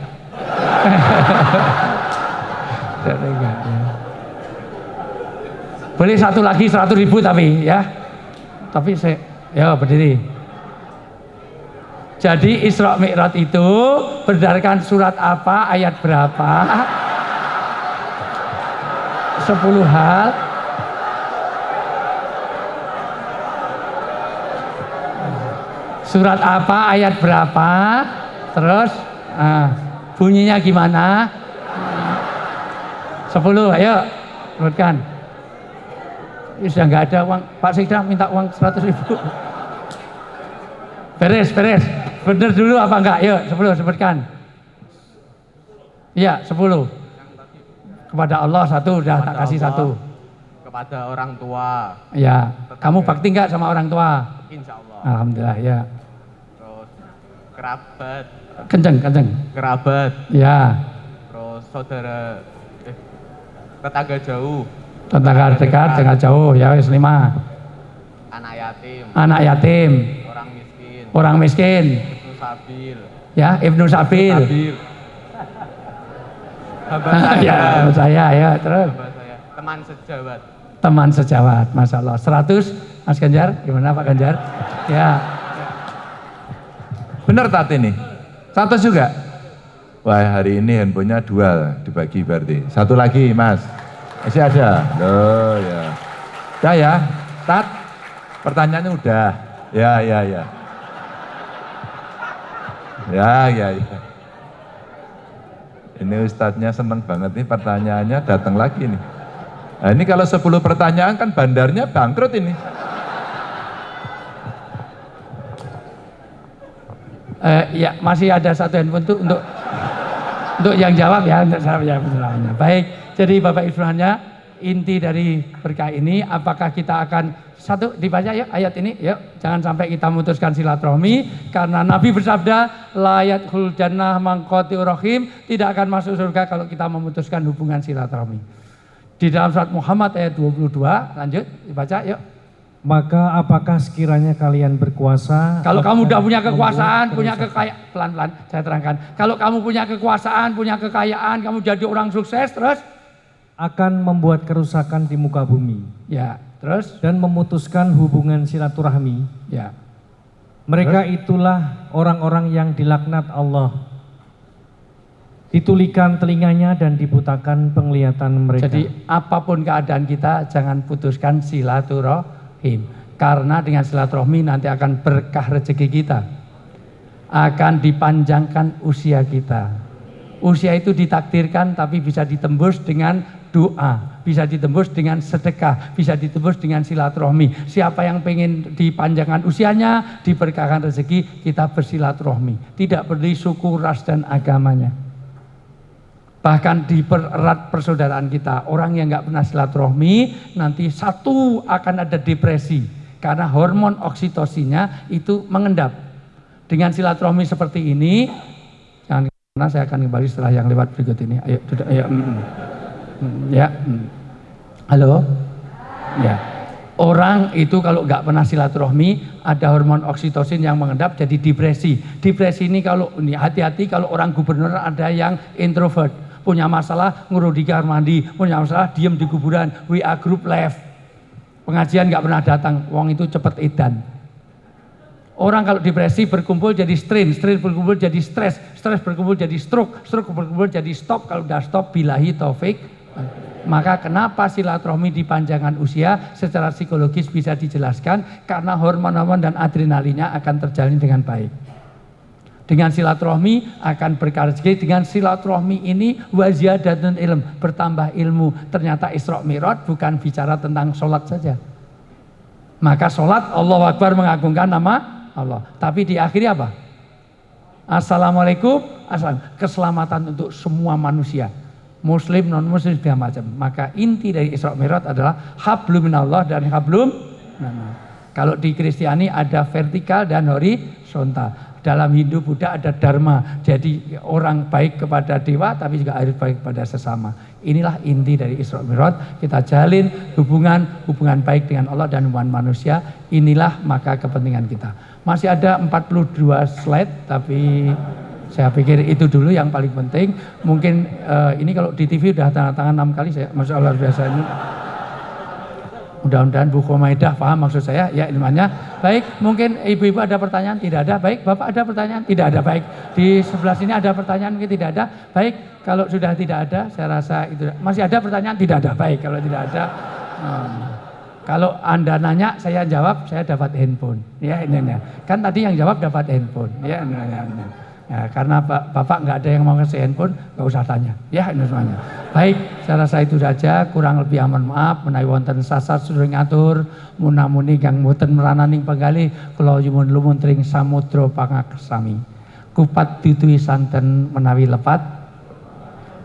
Boleh satu lagi seratus ribu tapi ya. Tapi saya, ya berdiri. Jadi Isra Mi'raj itu berdasarkan surat apa, ayat berapa? Sepuluh hal. Surat apa, ayat berapa? Terus ah, bunyinya gimana? Sepuluh, ayo sebutkan. Sudah nggak ada uang, Pak Sekda minta uang seratus ribu. Beres, beres. Bener dulu apa enggak? Yuk, 10 sebutkan. Iya, 10. Kepada Allah satu, udah tak Kepada kasih Allah. satu. kepada orang tua, Ya, kamu bakti enggak sama orang tua? insya Allah. Alhamdulillah, ya. Kerabat, Kenceng, kenceng. kerabat, Ya, terus saudara, eh, tetangga jauh, tetangga dekat, tetangga jauh, ya wis lima. anak yatim, Anak yatim, orang miskin, orang miskin, Ibnu Sabil, ya Ibnu Sabil. Sabil, hamba ya, saya, saya ya, terus. Saya, teman sejawat, teman sejawat, masya Allah. 100, Mas Ganjar, gimana Pak Ganjar? Ya, Bener tat ini? 100 juga? Wah hari ini handphonenya dua dibagi berarti. Satu lagi mas. Masih ada? Loh ya. Udah ya? Tat? Pertanyaannya udah. Ya ya ya. Ya, ya, ya. Ini ustadznya seneng banget nih pertanyaannya datang lagi nih. Nah, ini kalau 10 pertanyaan kan bandarnya bangkrut ini. Eh, ya masih ada satu handphone tuh untuk untuk yang jawab ya untuk saya pertanyaannya. Baik, jadi Bapak Ibu inti dari berkah ini apakah kita akan satu dibaca ya ayat ini yuk. Jangan sampai kita memutuskan silaturahmi karena Nabi bersabda layat jannah mangkoti rohim tidak akan masuk surga kalau kita memutuskan hubungan silaturahmi. Di dalam surat Muhammad ayat 22 lanjut dibaca yuk Maka apakah sekiranya kalian berkuasa? Kalau kamu udah punya kekuasaan, punya kekayaan, pelan-pelan saya terangkan. Kalau kamu punya kekuasaan, punya kekayaan, kamu jadi orang sukses, terus akan membuat kerusakan di muka bumi ya, terus dan memutuskan hubungan silaturahmi. ya. Mereka itulah orang-orang yang dilaknat Allah. Ditulikan telinganya dan dibutakan penglihatan mereka. Jadi apa pun keadaan kita, jangan putuskan silaturahim. Karena dengan silaturahmi nanti akan berkah rezeki kita. Akan dipanjangkan usia kita. Usia itu ditakdirkan tapi bisa ditembus dengan doa, bisa ditembus dengan sedekah, bisa ditembus dengan silaturahmi. Siapa yang pengen dipanjangkan usianya, diberkahkan rezeki, kita bersilaturahmi. Tidak peduli suku, ras dan agamanya. Bahkan dipererat persaudaraan kita. Orang yang nggak pernah silaturahmi, nanti satu akan ada depresi. Karena hormon oksitosinya itu mengendap. Dengan silaturahmi seperti ini, jangan karena saya akan kembali setelah yang lewat berikut ini. Ayo, duduk, ayo. mm. Mm, Ya. mm. Halo? Ya. Orang itu kalau nggak pernah silaturahmi, ada hormon oksitosin yang mengendap jadi depresi. Depresi ini kalau ini hati-hati kalau orang gubernur ada yang introvert, punya masalah ngurus di kamar mandi, punya masalah diem di kuburan, WA group left. Pengajian nggak pernah datang, wong itu cepet edan. Orang kalau depresi berkumpul jadi strain, strain berkumpul jadi stres, stres berkumpul jadi stroke, stroke berkumpul jadi stop. Kalau udah stop, bilahi taufik. Maka kenapa silaturahmi di panjangan usia secara psikologis bisa dijelaskan karena hormon-hormon dan adrenalinnya akan terjalin dengan baik. Dengan silaturahmi akan berkah rezeki. Dengan silaturahmi ini waziyadatun ilm, bertambah ilmu. Ternyata Isra Mi'raj bukan bicara tentang sholat saja. Maka sholat Allah Akbar mengagungkan nama Allah. Tapi di akhiri apa? Assalamualaikum, assalam. Keselamatan untuk semua manusia. Muslim, non muslim, segala macam. Maka inti dari Isra Mi'raj adalah hablum minallah dan hablum. Kalau di Kristiani ada vertikal dan horizontal. Dalam Hindu Buddha ada dharma. Jadi orang baik kepada dewa tapi juga harus baik kepada sesama. Inilah inti dari Isra Mi'raj. Kita jalin hubungan hubungan baik dengan Allah dan hubungan manusia. Inilah maka kepentingan kita. Masih ada 42 slide tapi saya pikir itu dulu yang paling penting. Mungkin eh, ini kalau di TV udah tanda tangan enam kali saya, masya Allah biasa ini. Mudah-mudahan Bu Khomaidah paham maksud saya, ya ilmunya. Baik, mungkin ibu-ibu ada pertanyaan? Tidak ada. Baik, Bapak ada pertanyaan? Tidak ada. Baik, di sebelah sini ada pertanyaan? Mungkin tidak ada. Baik, kalau sudah tidak ada, saya rasa itu. Masih ada pertanyaan? Tidak ada. Baik, kalau tidak ada. hmm. Kalau Anda nanya, saya jawab, saya dapat handphone. Ya, ini, ini. Kan tadi yang jawab dapat handphone. Ya, ini, ini, ini. Ya, karena Pak, Bapak nggak ada yang mau ngasih handphone, nggak usah tanya. Ya, ini semuanya. Baik, saya rasa itu saja. Kurang lebih aman maaf. Menawi wonten sasar sudah ngatur. Munamuni kang mboten merananing penggali. Kula yumun lumunting samudra pangaksami. Kupat ditui santen menawi lepat.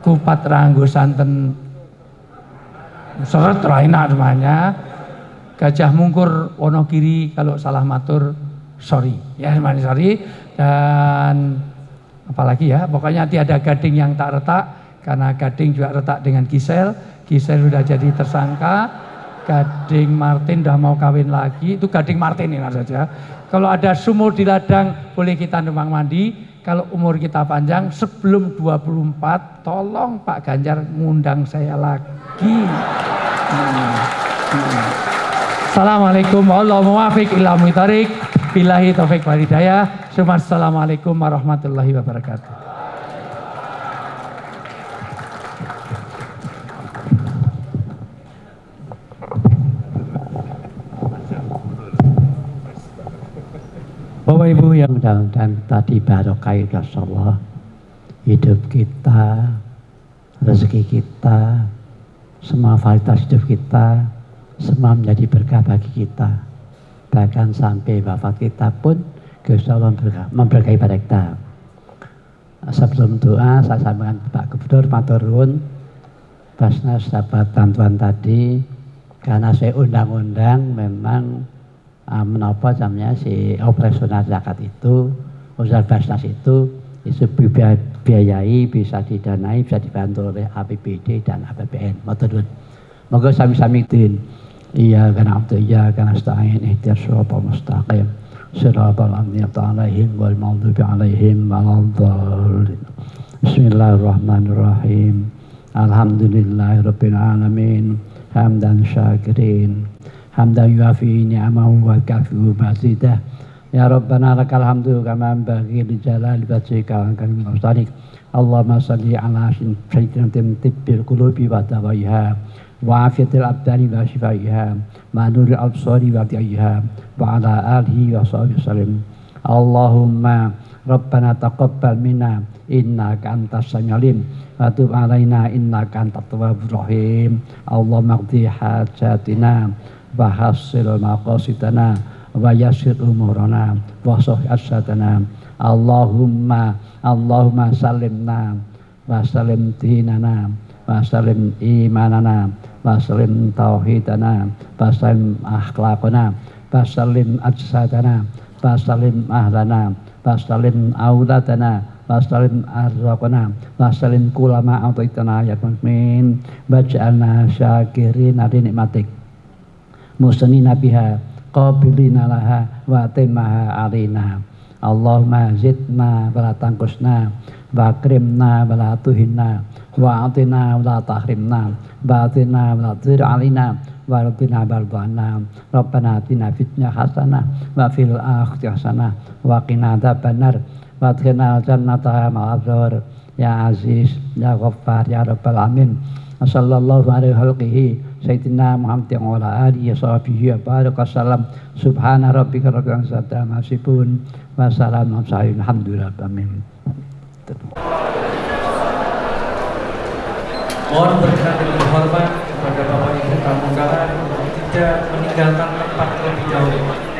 Kupat ranggo santen seret raina semuanya. Gajah mungkur Wonogiri kalau salah matur sorry ya semuanya sorry dan apalagi ya pokoknya tiada gading yang tak retak karena gading juga retak dengan Gisel Gisel sudah jadi tersangka. Gading Martin udah mau kawin lagi. Itu Gading Martin ini saja kalau ada sumur di ladang boleh kita numpang mandi. Kalau umur kita panjang sebelum 24 tolong Pak Ganjar ngundang saya lagi. Hmm. Hmm. Assalamualaikum warahmatullahi wabarakatuh Billahi taufik walhidayah Assalamualaikum warahmatullahi wabarakatuh. Bapak Ibu yang mudah-mudahan tadi barokai Rasulullah. Hidup kita rezeki kita semua fasilitas hidup kita semua menjadi berkah bagi kita bahkan sampai wafat kita pun Gusti Allah memberkah- memberkahi pada kita. Sebelum doa saya sampaikan Pak Gubernur Matur Nuwun. Basnas dapat bantuan tadi karena saya undang-undang memang uh, menapa namanya si operasional zakat itu usaha Basnas itu itu biaya- biayai bisa didanai bisa dibantu oleh APBD dan APBN Matur Nuwun. Moga sami-sami din kana abdu iya kana stain ihtiar siratal mustaqim siratal an'amta alaihim wal maghdubi alaihim waladdallin Bismillahirrahmanirrahim Alhamdulillahirabbil alamin hamdan syakirin hamdan yuafi ni'amahu wa kafi'u mazidah Ya Rabbana lakal hamdu kama bagi li jalali wajhika wa karim mustalik Allahumma salli ala sayyidina tibbil qulubi wa dawaiha wa afiyatil abdani wa shifaiha ma nuril absari wa tiaiha wa ala alihi wa sahbihi sallim Allahumma Rabbana taqabbal minna innaka antas samiul wa tub alaina innaka antat tawwabur rahim Allahumma qdi hajatina wa hassil maqasidana wa yassir umurana wa sahih asadana Allahumma Allahumma salimna wa salim dinana wa salim imanana wa salim tauhidana akhlaqana wa salim ajsadana wa salim ahlana wa salim arzaqana wa salim kulama ataitana ya min waj'alna syakirin ali nikmatik. Musnina biha qabilina laha wa timaha alina. Allahumma zidna wa la tangkusna wa akrimna wa la tuhinna wa atina wa la tahrimna wa atina wa la tudir alina wa rabbina bardana rabbana atina fitnya hasanah wa fil akhirati hasanah wa qina adzabannar wa adkhilna jannata abrar ya aziz ya ghaffar ya rabbal alamin sallallahu alaihi halqihi Sayyidina Muhammad wa ala alihi wa sahbihi wa baraka salam subhana rabbika rabbil Mohon berkenan dengan hormat kepada Bapak Ibu undangan untuk tidak meninggalkan tempat terlebih dahulu.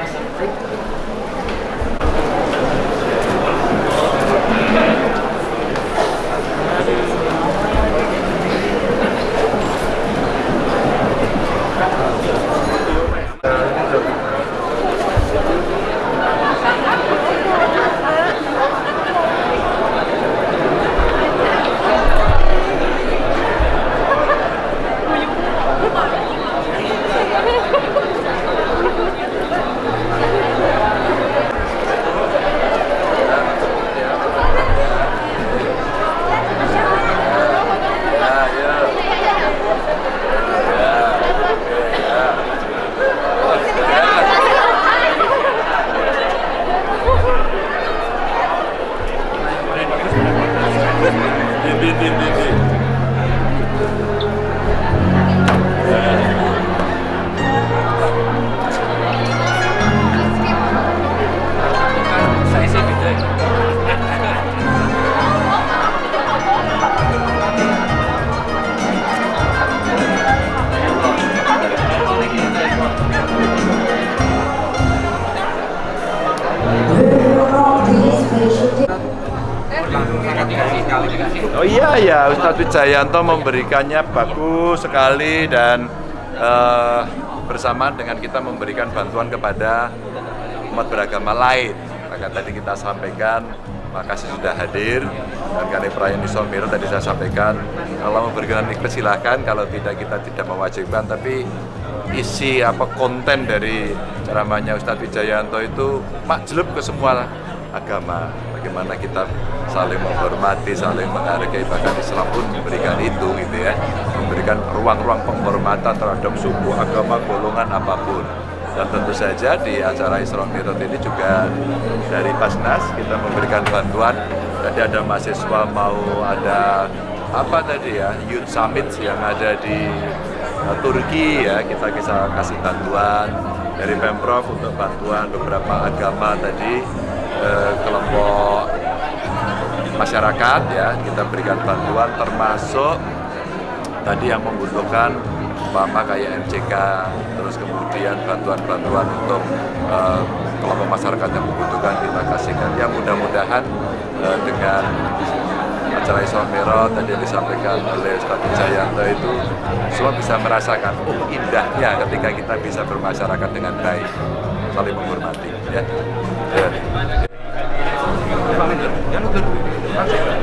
Wijayanto memberikannya bagus sekali dan eh, bersamaan dengan kita memberikan bantuan kepada umat beragama lain. Maka tadi kita sampaikan, makasih sudah hadir. Dan kali perayaan Isomiro tadi saya sampaikan kalau memberikan ikhlas silahkan, kalau tidak kita tidak mewajibkan, tapi isi apa konten dari ceramahnya Ustadz Wijayanto itu makjlub ke semua agama. Bagaimana kita saling menghormati, saling menghargai bahkan Islam pun memberikan itu gitu ya. Memberikan ruang-ruang penghormatan terhadap suku, agama, golongan apa pun. Dan tentu saja di acara Isra Mi'raj ini juga dari Basnas kita memberikan bantuan. Tadi ada mahasiswa mau ada apa tadi ya Youth Summit yang ada di uh, Turki ya. Kita bisa kasih bantuan dari Pemprov untuk bantuan beberapa agama tadi eh, kelompok masyarakat ya kita berikan bantuan termasuk tadi yang membutuhkan umpama kayak MCK terus kemudian bantuan-bantuan untuk eh, kelompok masyarakat yang membutuhkan kita kasihkan ya mudah-mudahan eh, dengan acara Isra Mi'raj tadi yang disampaikan oleh Ustaz Wijayanto itu semua bisa merasakan oh indahnya ketika kita bisa bermasyarakat dengan baik saling menghormati ya. ya. 他这个。